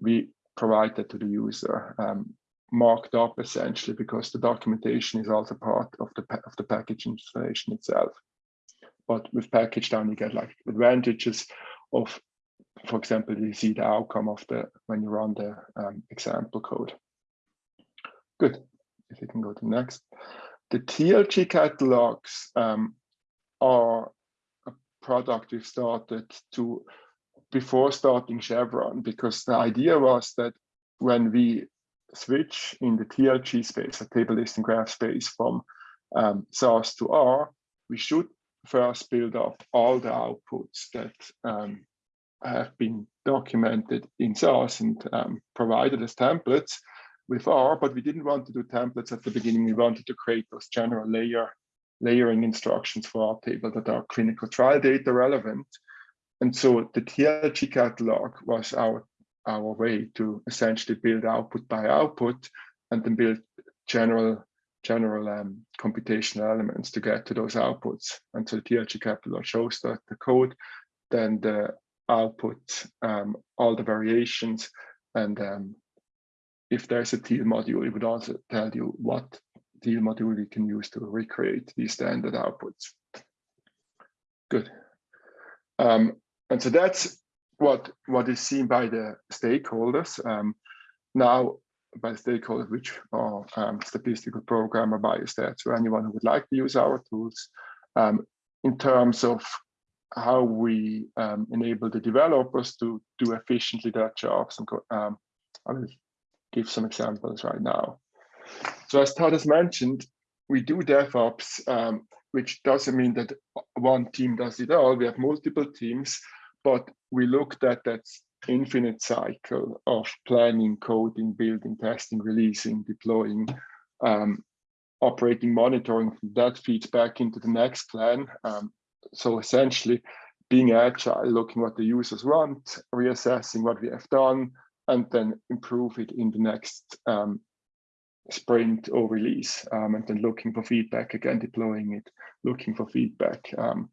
C: we provide that to the user um, marked up essentially because the documentation is also part of the of the package installation itself. But with pkgdown, you get like advantages of, for example, you see the outcome of the when you run the um, example code. Good. If you can go to next. The TLG catalogs um, are a product we've started to before starting Chevron, because the idea was that when we switch in the TLG space, a table listing graph space from um, to R, we should first build up all the outputs that um, have been documented in SAS and um, provided as templates with R, but we didn't want to do templates at the beginning. We wanted to create those general layer layering instructions for our table that are clinical trial data relevant. And so the TLG catalog was our, our way to essentially build output by output and then build general general um, computational elements to get to those outputs. And so the TLG catalog shows that the code, then the output, um, all the variations, and um, if there's a Teal module, it would also tell you what Teal module you can use to recreate these standard outputs. Good. Um, and so that's what, what is seen by the stakeholders. Um, now, by stakeholders, which are um, statistical programmer, biostats, or anyone who would like to use our tools um, in terms of how we um, enable the developers to do efficiently their jobs. And um, I will give some examples right now. So as Todd has mentioned, we do DevOps, um, which doesn't mean that one team does it all. We have multiple teams, but we looked at that infinite cycle of planning, coding, building, testing, releasing, deploying, um, operating, monitoring. That feeds back into the next plan. Um, so essentially being agile, looking what the users want, reassessing what we have done, and then improve it in the next um, sprint or release, um, and then looking for feedback again, deploying it, looking for feedback. Um,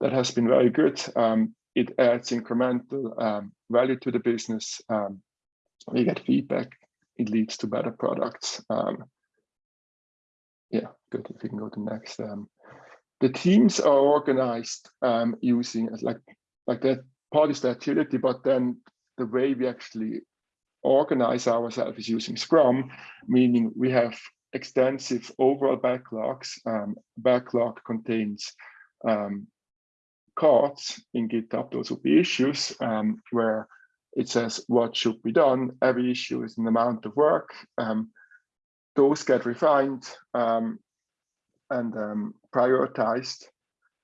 C: that has been very good. Um, it adds incremental um, value to the business. Um, we get feedback. It leads to better products. Um, yeah, good. If you can go to next. The teams are organized using like like that part is the agility, but then the way we actually organize ourselves is using Scrum, meaning we have extensive overall backlogs. Um, backlog contains um, cards in GitHub. Those would be issues um, where it says what should be done. Every issue is an amount of work. Um, those get refined um, and um, prioritized.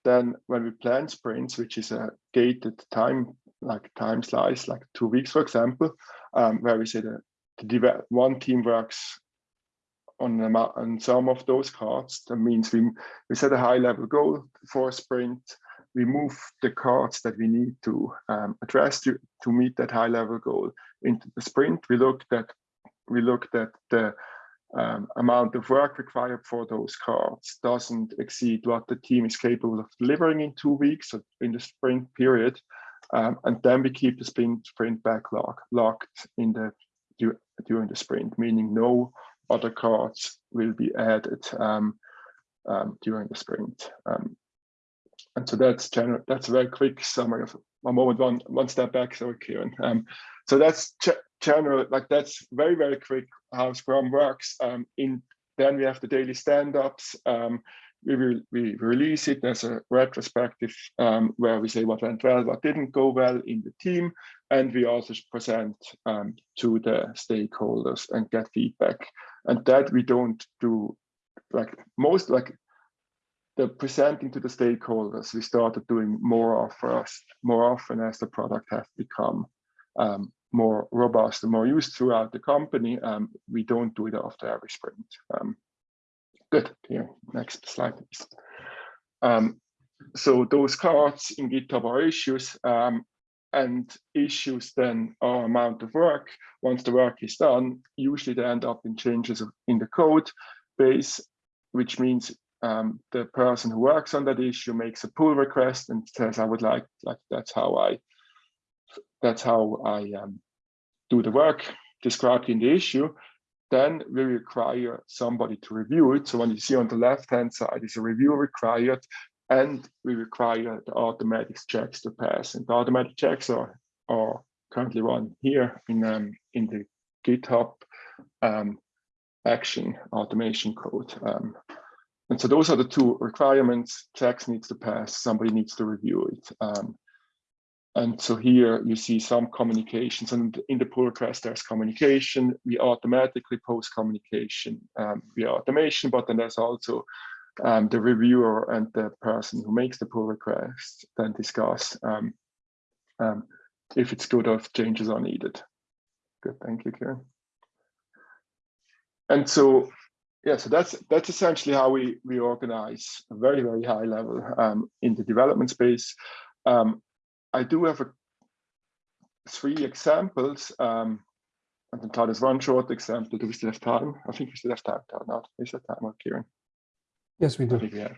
C: Then when we plan sprints, which is a gated time, like time slice, like two weeks, for example, um, where we say that the one team works on, on some of those cards. That means we, we set a high level goal for a sprint. We move the cards that we need to um, address to, to meet that high level goal into the sprint. We looked at we looked at the um, amount of work required for those cards doesn't exceed what the team is capable of delivering in two weeks in the sprint period. Um, and then we keep the sprint, sprint backlog locked in the during the sprint, meaning no other cards will be added um, um during the sprint. Um, and so that's general. That's a very quick summary of a moment one one step back. Sorry, Kieran. Um, so that's general. Like that's very very quick how Scrum works. Um, in then we have the daily stand-ups. We will we release it as a retrospective um, where we say what went well, what didn't go well in the team, and we also present um, to the stakeholders and get feedback. And that we don't do like most like the presenting to the stakeholders. We started doing more of more often as the product has become um, more robust and more used throughout the company. Um, we don't do it after every sprint. Um, good. Here, next slide, please. Um, so those cards in GitHub are issues, um, and issues then are amount of work. Once the work is done, usually they end up in changes in the code base, which means um, the person who works on that issue makes a pull request and says, I would like, like that's how I, that's how I um, do the work described in the issue, then we require somebody to review it. So when you see on the left-hand side is a review required, and we require the automatic checks to pass. And the automatic checks are, are currently run here in, um, in the GitHub um, action automation code. Um, and so those are the two requirements. Checks needs to pass, somebody needs to review it. Um, and so here you see some communications and in the pull request, there's communication. We automatically post communication um, via automation, but then there's also um, the reviewer and the person who makes the pull request then discuss um, um if it's good or if changes are needed. Good, thank you, Kieran. And so, yeah, so that's that's essentially how we we organize a very very high level um, in the development space. Um, I do have a, three examples. Um, I can tell us one short example. Do we still have time? I think we still have time. Not is that time, Kieran?
B: Yes, we do.
C: we have.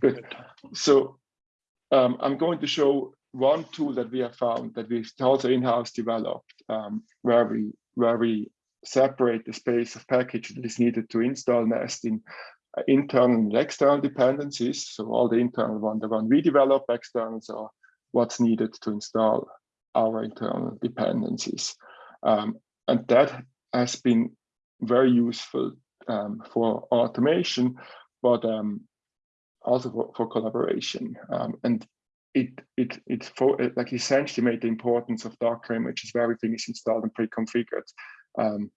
C: Good. So um, I'm going to show one tool that we have found that we've also in-house developed, um, where we where we separate the space of package that is needed to install Nest in uh, internal and external dependencies. So all the internal one, the one we develop, externals are what's needed to install our internal dependencies. Um, and that has been very useful um, for automation, but um, also for, for collaboration. Um, and it it it for like essentially made the importance of Docker images where everything is installed and pre-configured um,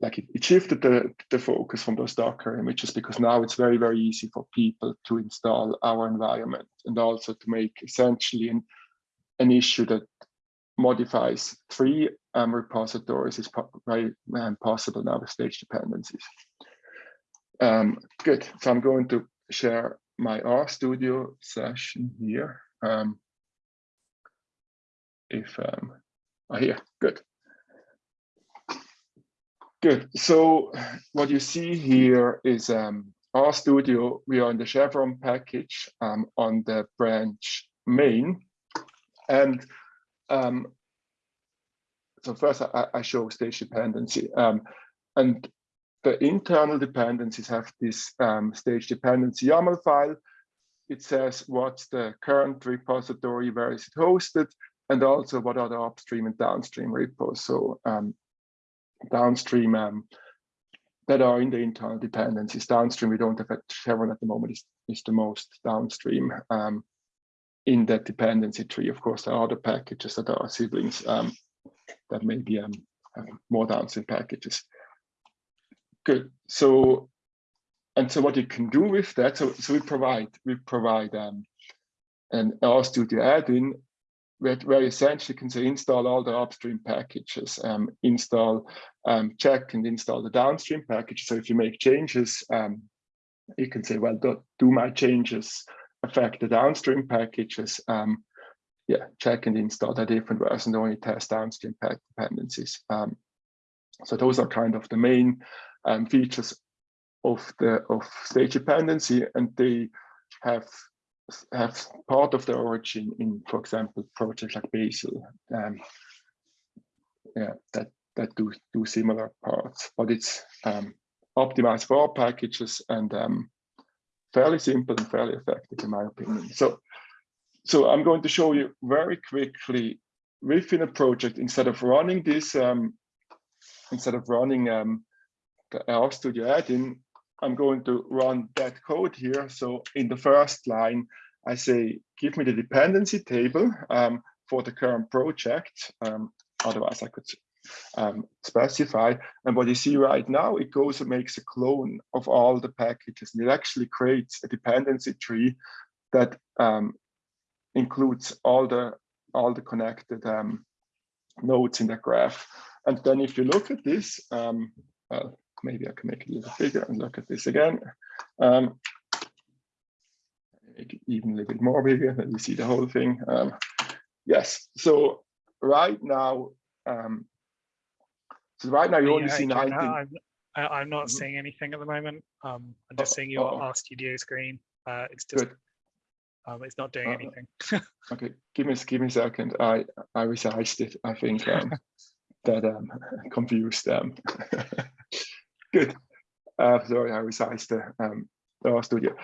C: like it, it, shifted the, the focus from those Docker images because now it's very, very easy for people to install our environment and also to make essentially an, an issue that modifies three um, repositories is very um, possible now with stage dependencies. Um, good, so I'm going to share my RStudio session here. Um, if um, oh, here, good. Good. So what you see here is um, studio. We are in the Chevron package um, on the branch main. And um, so first I, I, show stage dependency. Um, and the internal dependencies have this um, stage dependency YAML file. It says what's the current repository, where is it hosted, and also what are the upstream and downstream repos. So um, downstream um, that are in the internal dependencies. Downstream, we don't have at Chevron at the moment is, is the most downstream um, in that dependency tree. Of course, there are other packages that are siblings um, that maybe um, have more downstream packages. Good. So, and so what you can do with that, so, so we provide, we provide um, an RStudio add-in where, where you essentially can say install all the upstream packages, um, install, um, check and install the downstream package. So if you make changes, um, you can say, well, do, do, my changes affect the downstream packages? Um, yeah, check and install the different version, only test downstream pack dependencies. Um, so those are kind of the main um, features of the of stage dependency, and they have have part of the origin in, for example, projects like Bazel. Um, yeah, that that do do similar parts, but it's um, optimized for all packages and um, fairly simple and fairly effective, in my opinion. So, so I'm going to show you very quickly within a project instead of running this, um, instead of running um, the RStudio add-in, I'm going to run that code here. So in the first line, I say, give me the dependency table um, for the current project. Um, otherwise, I could um, specify. And what you see right now, it goes and makes a clone of all the packages. And it actually creates a dependency tree that um, includes all the all the connected um, nodes in the graph. And then if you look at this, um, well, maybe I can make it a little bigger and look at this again. Um, make it even a little bit more bigger, then you see the whole thing. Um, yes, so right now, um, so right now you're only
A: Yeah,
C: see
A: I-
C: 19.
A: I'm, I- I'm not
C: Mhm.
A: seeing anything at the moment. Um, I'm just
C: Oh,
A: seeing your
C: oh.
A: RStudio screen. Uh, it's just,
C: Good.
A: um, it's not doing
C: Uh,
A: anything.
C: Okay, give me give me a second. I I resized it. I think um, that um confused them. Good. Uh, sorry, I resized the um the RStudio.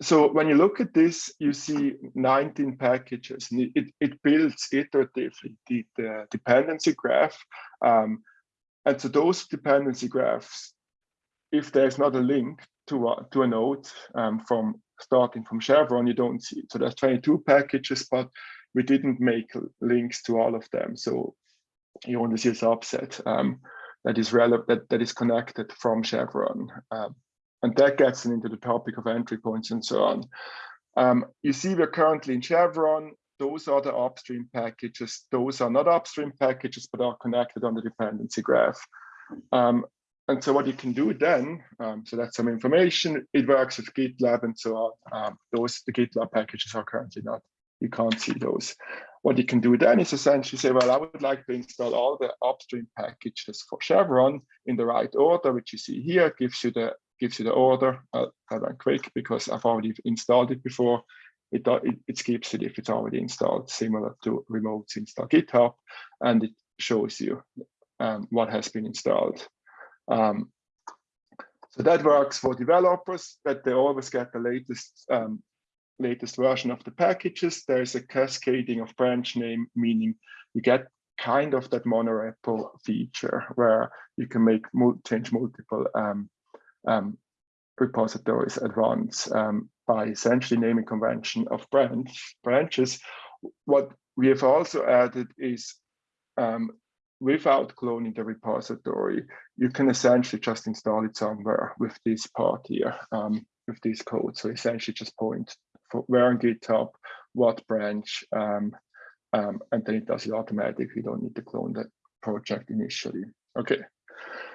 C: So when you look at this, you see 19 packages. And it, it, it builds iteratively the, the dependency graph. Um, and so those dependency graphs, if there's not a link to a, to a node um, from starting from Chevron, you don't see. So there's 22 packages, but we didn't make links to all of them. So you only see a subset um, that is relevant, that, that is connected from Chevron. Um, and that gets into the topic of entry points and so on. Um, you see we're currently in Chevron. Those are the upstream packages. Those are not upstream packages, but are connected on the dependency graph. Um, and so what you can do then, um, so that's some information, it works with GitLab and so on. Um, those, the GitLab packages are currently not, you can't see those. What you can do then is essentially say, well, I would like to install all the upstream packages for Chevron in the right order, which you see here, gives you the gives you the order. I'll, I'll run quick because I've already installed it before. It, it, it skips it if it's already installed, similar to remote install GitHub, and it shows you um, what has been installed. Um, so that works for developers that they always get the latest um, latest version of the packages. There's a cascading of branch name, meaning you get kind of that monorepo feature where you can make change multiple um, um, repositories at once um, by essentially naming convention of branch branches. What we have also added is um, without cloning the repository, you can essentially just install it somewhere with this part here, um, with this code. So essentially just point for where on GitHub, what branch, um, um, and then it does it automatically. You don't need to clone the project initially. Okay,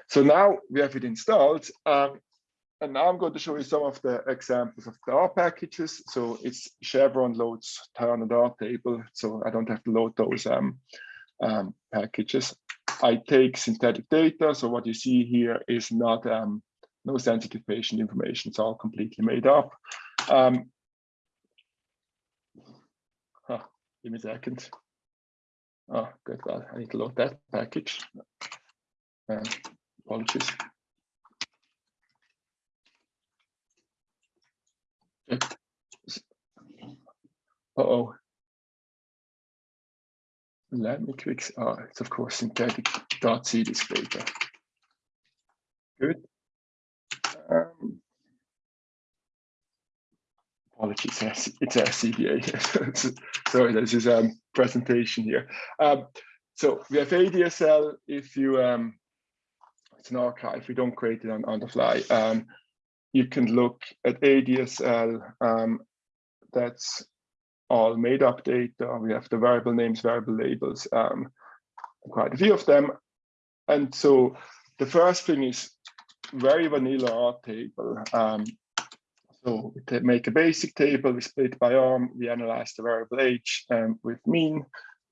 C: so now we have it installed. Um, and now I'm going to show you some of the examples of the R packages. So it's Chevron loads tern R table. So I don't have to load those um, um, packages. I take synthetic data. So what you see here is not um, no sensitive patient information. It's all completely made up. Um, huh, give me a second. Oh, good. Well, I need to load that package. Uh, apologies. Uh-oh. Let me quick, oh, it's of course synthetic.c this data. Good. Um, apologies, it's a CDA. Sorry, this is a um, presentation here. Um, so we have ADSL. If you, um, it's an archive, we don't create it on, on the fly. Um, you can look at ADSL. Um, that's all made up data. We have the variable names, variable labels, um, quite a few of them. And so the first thing is very vanilla R table. Um, so we make a basic table, we split by arm, we analyze the variable age um, with mean,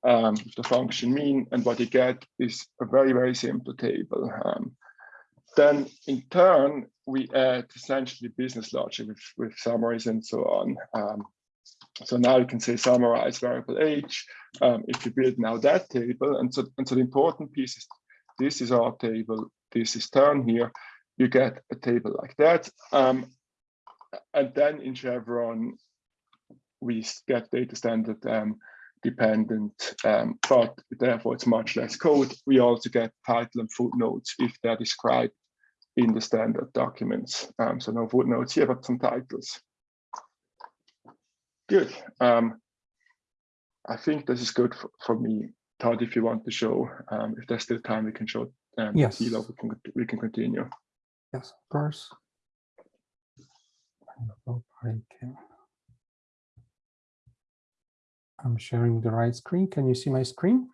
C: um, the function mean, and what you get is a very, very simple table. Um, then in tern, we add essentially business logic with, with summaries and so on. Um, so now you can say summarize variable age um, if you build now that table. And so, and so the important piece is this is our table, this is tern here. You get a table like that. Um, and then in Chevron, we get data standard um, dependent, um, but therefore it's much less code. We also get title and footnotes if they're described in the standard documents. Um, so no footnotes here, but some titles. Good. Um, I think this is good for, for me. Todd, if you want to show, um, if there's still time, we can show um,
B: yes.
C: we can we can continue.
B: Yes, of course. I'm sharing the right screen. Can you see my screen?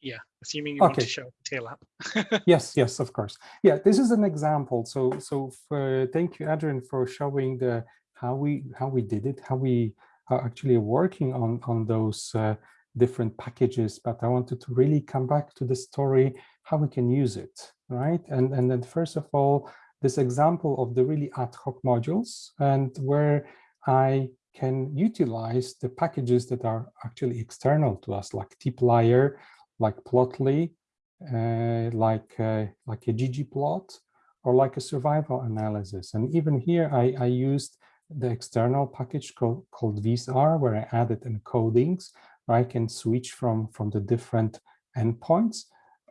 A: Yeah, assuming you okay. want to show teal app.
B: yes, yes, of course. Yeah, this is an example. So, so for, thank you, Adrian, for showing the how we how we did it, how we are actually working on on those uh, different packages. But I wanted to really come back to the story, how we can use it, right? And and then first of all, this example of the really ad hoc modules and where I can utilize the packages that are actually external to us, like tplyr, like plotly, uh, like uh, like a ggplot, or like a survival analysis. And even here, I, I used the external package called, called visR, where I added encodings, where I can switch from, from the different endpoints.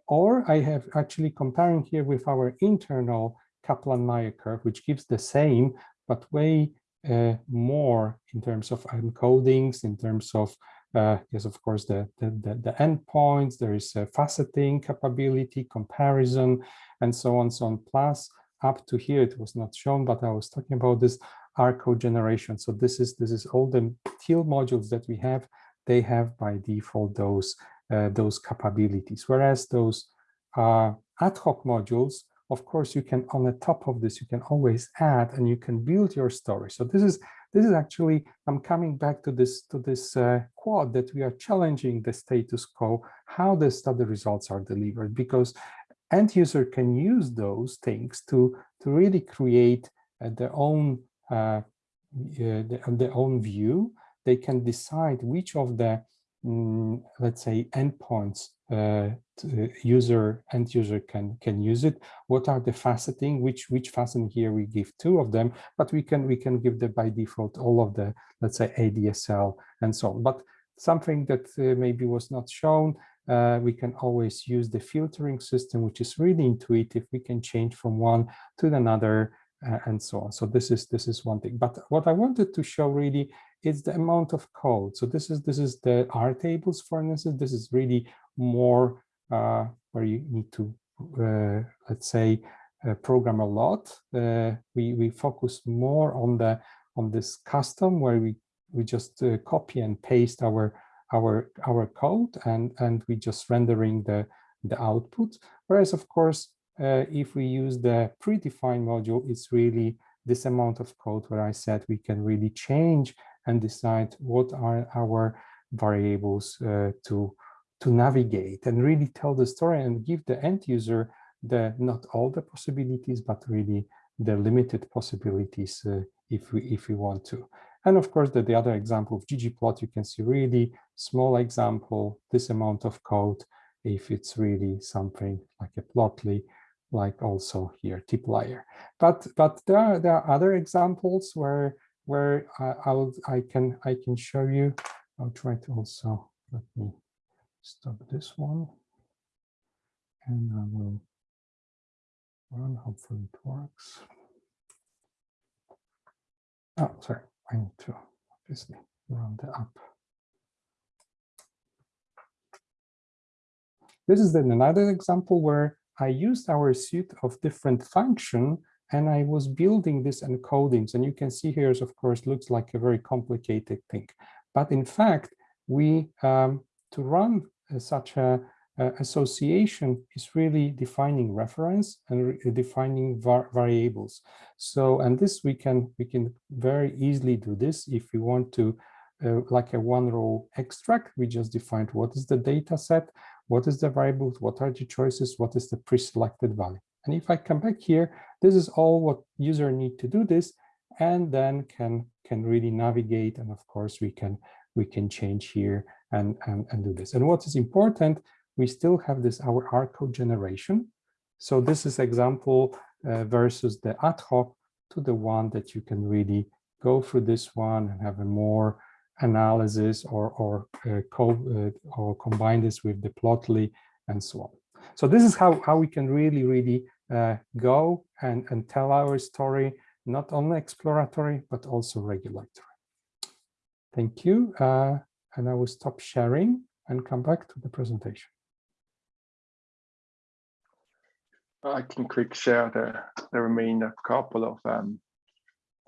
B: Or I have actually comparing here with our internal Kaplan-Meier curve, which gives the same, but way uh, more in terms of encodings, in terms of, uh, yes, of course, the, the, the, the endpoints, there is a faceting capability, comparison, and so on, so on. Plus, up to here, it was not shown, but I was talking about this R code generation. So this is this is all the teal modules that we have. They have by default those uh, those capabilities. Whereas those uh, ad hoc modules, of course, you can on the top of this, you can always add and you can build your story. So this is this is actually I'm coming back to this to this uh, quad that we are challenging the status quo, how the study results are delivered, because end user can use those things to to really create uh, their own uh, the, their own view, they can decide which of the, mm, let's say, endpoints uh, user end user can can use it. What are the faceting? Which which faceting here we give two of them, but we can we can give the by default all of the let's say ADSL and so on. But something that uh, maybe was not shown. Uh, we can always use the filtering system, which is really intuitive. We can change from one to another uh, and so on. So this is this is one thing. But what I wanted to show really is the amount of code. So this is this is the R tables, for instance. This is really more uh, where you need to uh, let's say uh, program a lot. We we focus more on the on this custom where we we just copy and paste our our our code and and we just rendering the the output. Whereas of course if we use the predefined module, it's really this amount of code where I said we can really change and decide what are our variables uh, to to navigate and really tell the story and give the end user the not all the possibilities, but really the limited possibilities uh, if we if we want to. And of course, the, the other example of ggplot, you can see really small example, this amount of code, if it's really something like a plotly, like also here tplyr. But but there are there are other examples where where I, I'll I can I can show you. I'll try to also let me stop this one, and I will run. Hopefully it works. Oh, sorry. I need to obviously run the app. This is then another example where I used our suite of different function and I was building this encodings. And you can see here, of course, looks like a very complicated thing. But in fact, we um, to run uh, such a uh, association is really defining reference and defining var variables. So, and this we can we can very easily do this if we want to, uh, like a one row extract. We just defined what is the data set, what is the variable, what are the choices, what is the pre-selected value. And if I come back here, this is all what user need to do this, and then can can really navigate. And of course, we can we can change here and and, and do this. And what is important we still have this our R code generation. So this is example uh, versus the ad hoc to the one that you can really go through this one and have a more analysis or or uh, co uh, or combine this with the plotly and so on. So this is how how we can really really uh, go and and tell our story not only exploratory but also regulatory. Thank you, uh, and I will stop sharing and come back to the presentation.
C: I can quick share the, the remainder couple of um,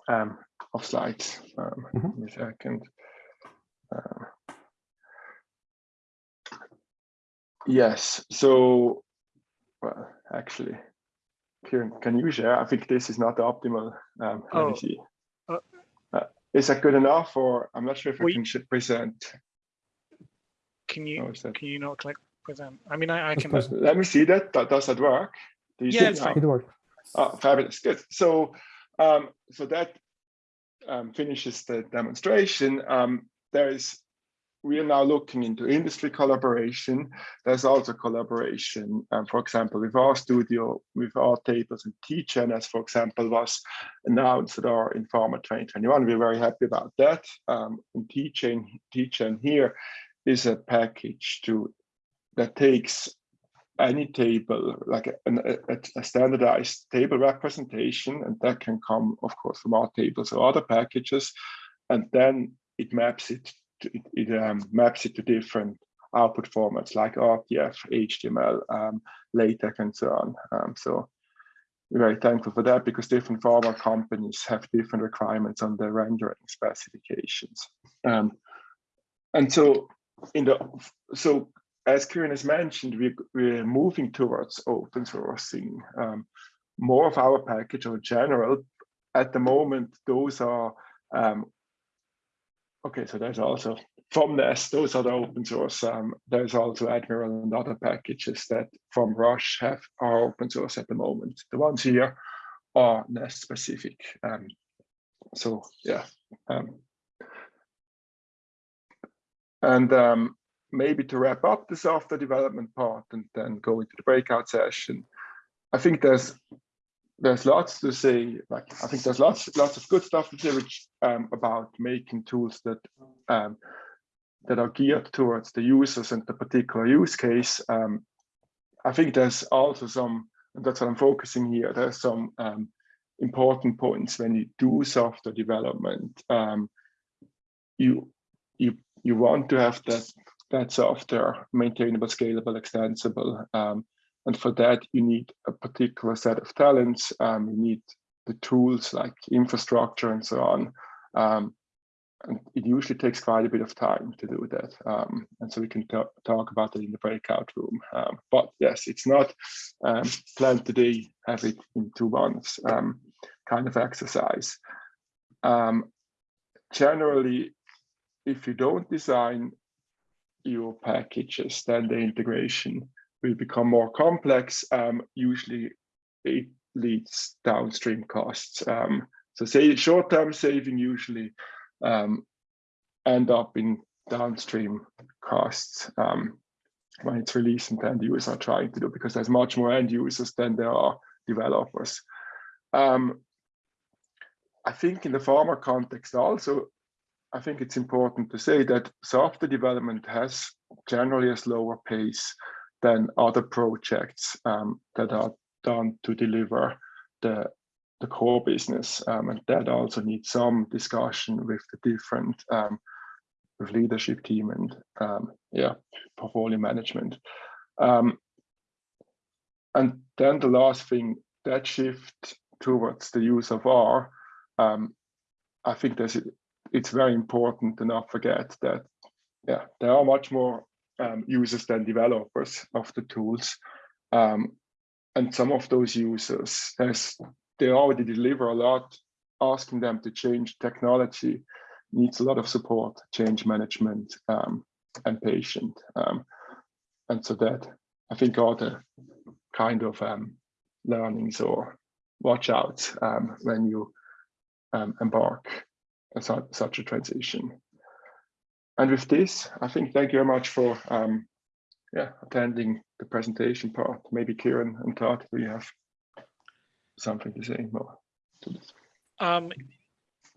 C: um, of slides. Um,
B: Mhm.
C: Give me a second. Uh, yes, so well, actually, Kieran, can you share? I think this is not the optimal. Um, let
A: Oh,
C: me see.
A: uh,
C: Uh, is that good enough, or I'm not sure if I
A: We-
C: can sh- present.
A: Can
C: Oh,
A: you
C: is that-
A: can you not click present? I mean, I, I can.
C: Let me see that. that does that work? Do you
A: Yeah,
C: see
A: it's fine.
B: It works.
C: Oh, fabulous, good. So, um, so that um, finishes the demonstration. Um, there is, we are now looking into industry collaboration. There's also collaboration, um, for example, with RStudio, with our tables and TGen, as for example, was announced at R/Pharma 2021. We're very happy about that. Um, and TGen, TGen here is a package to that takes any table, like a, a, a, standardized table representation, and that can come, of course, from our tables or other packages, and then it maps it, it, it um, maps it to different output formats like RTF, HTML, um, LaTeX, and so on. Um, so we're very thankful for that because different pharma companies have different requirements on their rendering specifications. Um, and so in the so as Kieran has mentioned, we, we're moving towards open sourcing um, more of our package or general. At the moment, those are, um, okay, so there's also from Nest, those are the open source. Um, there's also Admiral and other packages that from Roche have are open source at the moment. The ones here are Nest specific. Um, so yeah. Um, and um, maybe to wrap up the software development part and then go into the breakout session, I think there's there's lots to say. Like I think there's lots lots of good stuff to say which, um, about making tools that um, that are geared towards the users and the particular use case. Um, I think there's also some, and that's what I'm focusing here. There's some um, important points when you do software development. Um, you you you want to have that that software maintainable, scalable, extensible. Um, and for that, you need a particular set of talents. Um, you need the tools like infrastructure and so on. Um, and it usually takes quite a bit of time to do that. Um, and so we can talk about it in the breakout room. Um, but yes, it's not um, planned today, have it in two months um, kind of exercise. generally, if you don't design your packages, then the integration will become more complex. Um, usually it leads downstream costs. Um, so say short-term saving usually um, end up in downstream costs um, when it's released and end users are trying to do because there's much more end users than there are developers. Um, I think in the pharma context also, I think it's important to say that software development has generally a slower pace than other projects um, that are done to deliver the the core business um, and that also needs some discussion with the different um, with leadership team and um, yeah portfolio management. Um, and then the last thing that shift towards the use of R I think there's it's very important to not forget that yeah there are much more um, users than developers of the tools and some of those users as they already deliver a lot, asking them to change technology needs a lot of support, change management, um, and patient. Um, and so that I think are the kind of um, learnings or watch out um, when you um, embark on su such a transition. And with this, I think thank you very much for um, yeah, attending the presentation part. Maybe Kieran and Todd, do you have something to say more to this?
A: Um,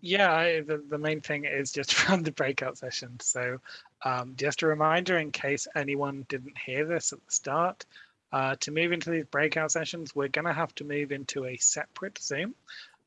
A: yeah, I, the, the main thing is just from the breakout session. So um, just a reminder in case anyone didn't hear this at the start, uh, to move into these breakout sessions, we're going to have to move into a separate Zoom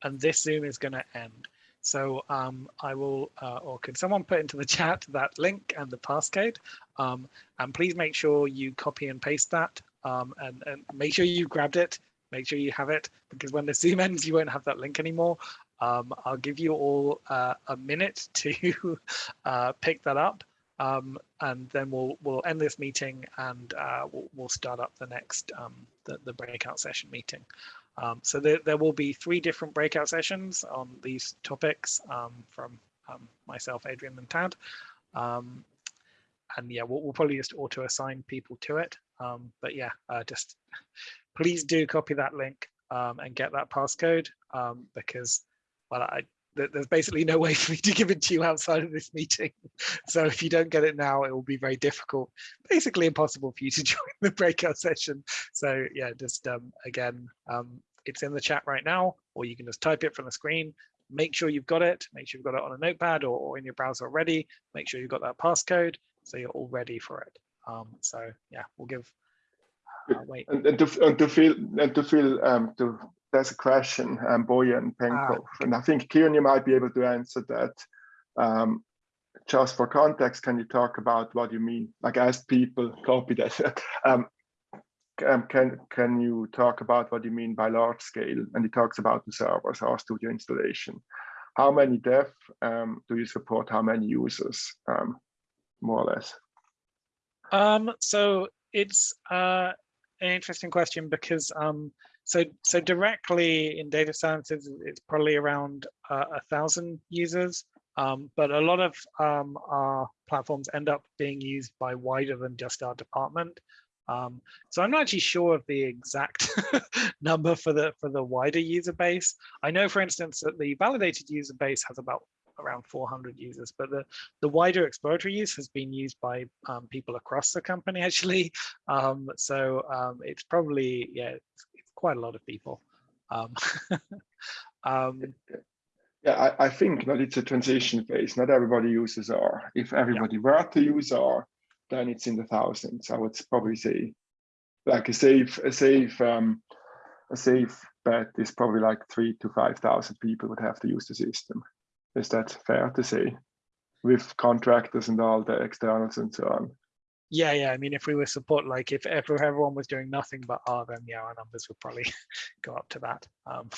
A: and this Zoom is going to end. So um, I will, uh, or can someone put into the chat that link and the passcode? Um, and please make sure you copy and paste that um, and, and, make sure you grabbed it make sure you have it because when the Zoom ends, you won't have that link anymore. Um, I'll give you all uh, a minute to uh, pick that up. Um, and then we'll we'll end this meeting and uh, we'll, we'll, start up the next um, the, the breakout session meeting. Um, so there, there will be three different breakout sessions on these topics um, from um, myself, Adrian and Todd. Um, and yeah, we'll, we'll, probably just auto assign people to it. but yeah, uh, just please do copy that link um, and get that passcode um, because well, I, there's basically no way for me to give it to you outside of this meeting. So if you don't get it now, it will be very difficult, basically impossible for you to join the breakout session. So yeah, just um, again, um, it's in the chat right now, or you can just type it from the screen. Make sure you've got it. Make sure you've got it on a notepad or, or in your browser already. Make sure you've got that passcode so you're all ready for it. Um, so yeah, we'll give uh, wait. And,
C: and, to, and to feel and to feel um, to there's a question, um, Boyan and Penkov, ah. and I think Kieran, you might be able to answer that. Um, just for context, can you talk about what you mean? Like, as people copy that. um, um, can can you talk about what you mean by large scale? And he talks about the servers, RStudio installation. How many dev um, do you support? How many users, um, more or less?
A: Um, so it's uh, an interesting question because um, so so directly in data sciences, it's probably around uh, a thousand users, um, but a lot of um, our platforms end up being used by wider than just our department. Um, so I'm not actually sure of the exact number for the for the wider user base. I know, for instance, that the validated user base has about around 400 users, but the, the wider exploratory use has been used by um, people across the company actually. Um, so um, it's probably, yeah, it's, it's, quite a lot of people. Um, um,
C: yeah, I, I, think that it's a transition phase. Not everybody uses R. If everybody yeah. were to use R, then it's in the thousands. I would probably say like a safe, a safe, um, a safe bet is probably like three to 5,000 people would have to use the system. Is that fair to say? With contractors and all the externals and so on.
A: Yeah, yeah. I mean, if we were support, like if, if everyone was doing nothing but R, then yeah, our numbers would probably go up to that. Um,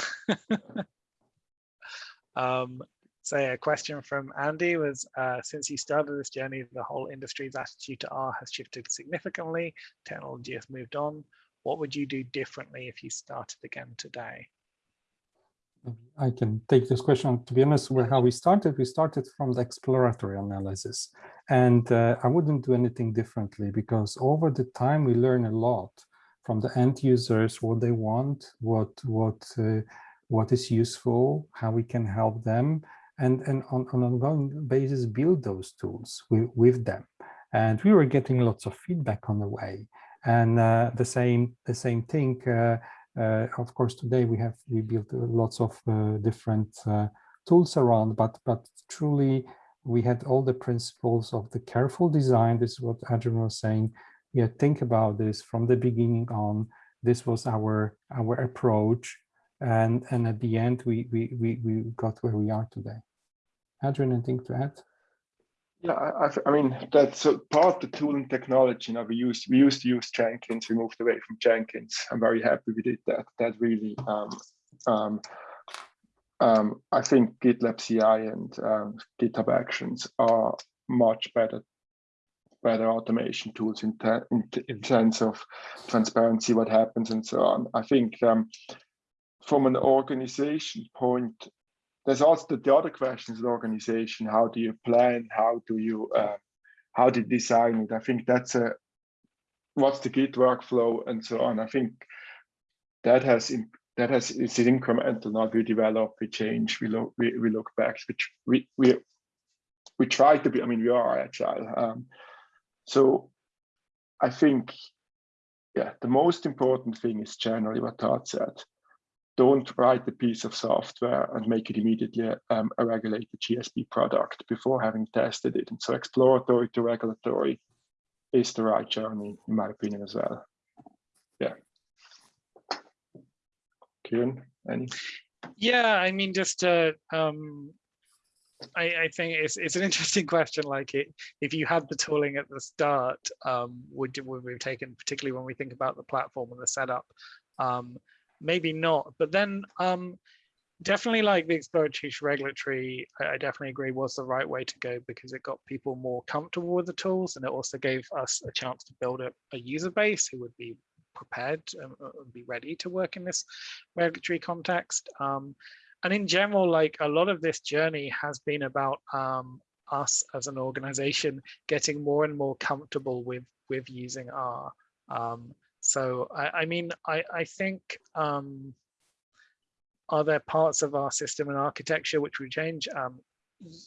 A: um, so a question from Andy was, uh, since you started this journey, the whole industry's attitude to R has shifted significantly. Technology has moved on. What would you do differently if you started again today?
B: I can take this question. To be honest, with how we started, we started from the exploratory analysis. And uh, I wouldn't do anything differently because over the time we learn a lot from the end users, what they want, what what uh, what is useful, how we can help them, and and on, on an ongoing basis build those tools with, with them. And we were getting lots of feedback on the way. And uh, the same the same thing. Uh, uh, of course, today we have we built lots of uh, different uh, tools around, but but truly we had all the principles of the careful design. This is what Adrian was saying. Yeah, think about this from the beginning on. This was our our approach, and and at the end we we we we got where we are today. Adrian, anything to add?
C: Yeah, I, I, mean that's part of the tooling technology. Know, we used we used to use Jenkins. We moved away from Jenkins. I'm very happy we did that. That really, um, um, um, I think GitLab CI and um, GitHub Actions are much better, better automation tools in, in in terms of transparency, what happens, and so on. I think um, from an organization point, there's also the, the other questions in organization. How do you plan? How do you uh, how do you design it? I think that's a what's the git workflow and so on. I think that has that has it's incremental. Not we develop we change we look we, we look back which we we we try to be i mean we are agile. Um, so i think yeah the most important thing is generally what todd said don't write a piece of software and make it immediately um, a regulated GxP product before having tested it. And so exploratory to regulatory is the right journey, in my opinion, as well. Yeah. Kieran, any?
A: Yeah, I mean, just uh, um, I, I, think it's it's an interesting question. Like, it, if you had the tooling at the start, um, would would we have taken, particularly when we think about the platform and the setup, um, maybe not. But then um, definitely like the exploratory regulatory, I, definitely agree was the right way to go because it got people more comfortable with the tools and it also gave us a chance to build a, a user base who would be prepared and uh, be ready to work in this regulatory context. Um, and in general, like a lot of this journey has been about um, us as an organization getting more and more comfortable with with using R. Um, so I, I mean, I, I think, um, are there parts of our system and architecture which we change? Um,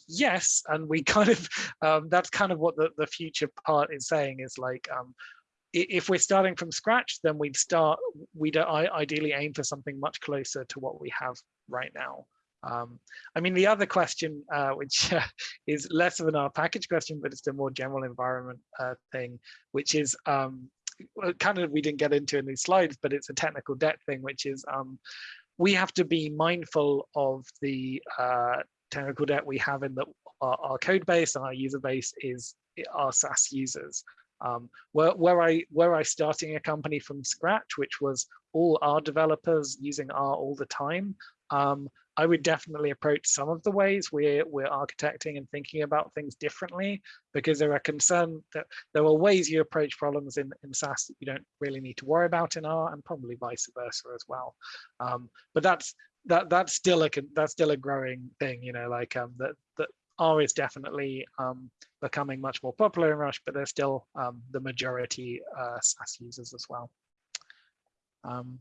A: yes, and we kind of, um, that's kind of what the, the future part is saying is like, um, if we're starting from scratch, then we'd start, we'd ideally aim for something much closer to what we have right now. Um, I mean, the other question, uh, which uh, is less of an R package question, but it's a more general environment uh, thing, which is um, kind of we didn't get into in these slides, but it's a technical debt thing, which is um, we have to be mindful of the uh, technical debt we have in the our, our, code base and our user base is our SAS users. Um, where, where I where I starting a company from scratch, which was all our developers using R all the time, um, I would definitely approach some of the ways we're, we're architecting and thinking about things differently because there are concern that there are ways you approach problems in, in SAS that you don't really need to worry about in R and probably vice versa as well. Um, but that's that that's still a that's still a growing thing, you know, like um, that that R is definitely um, becoming much more popular in Roche, but there's still um, the majority uh, SAS users as well. Um,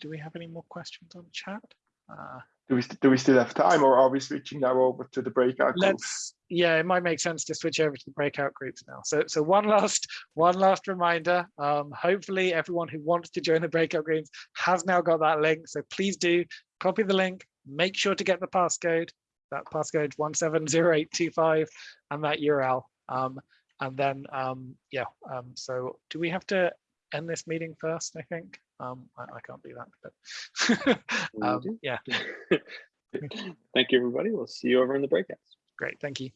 A: do we have any more questions on chat? Uh,
C: do we do we still have time, or are we switching now over to the breakout
A: let's groups? yeah it might make sense to switch over to the breakout groups now. So so one last one last reminder um hopefully everyone who wants to join the breakout groups has now got that link. So please do copy the link make sure to get the passcode that passcode 170825 and that url um and then um yeah um so do we have to end this meeting first i think um, I, I, can't do that, but um, yeah.
D: Thank you, everybody. We'll see you over in the breakouts.
A: Great. Thank you.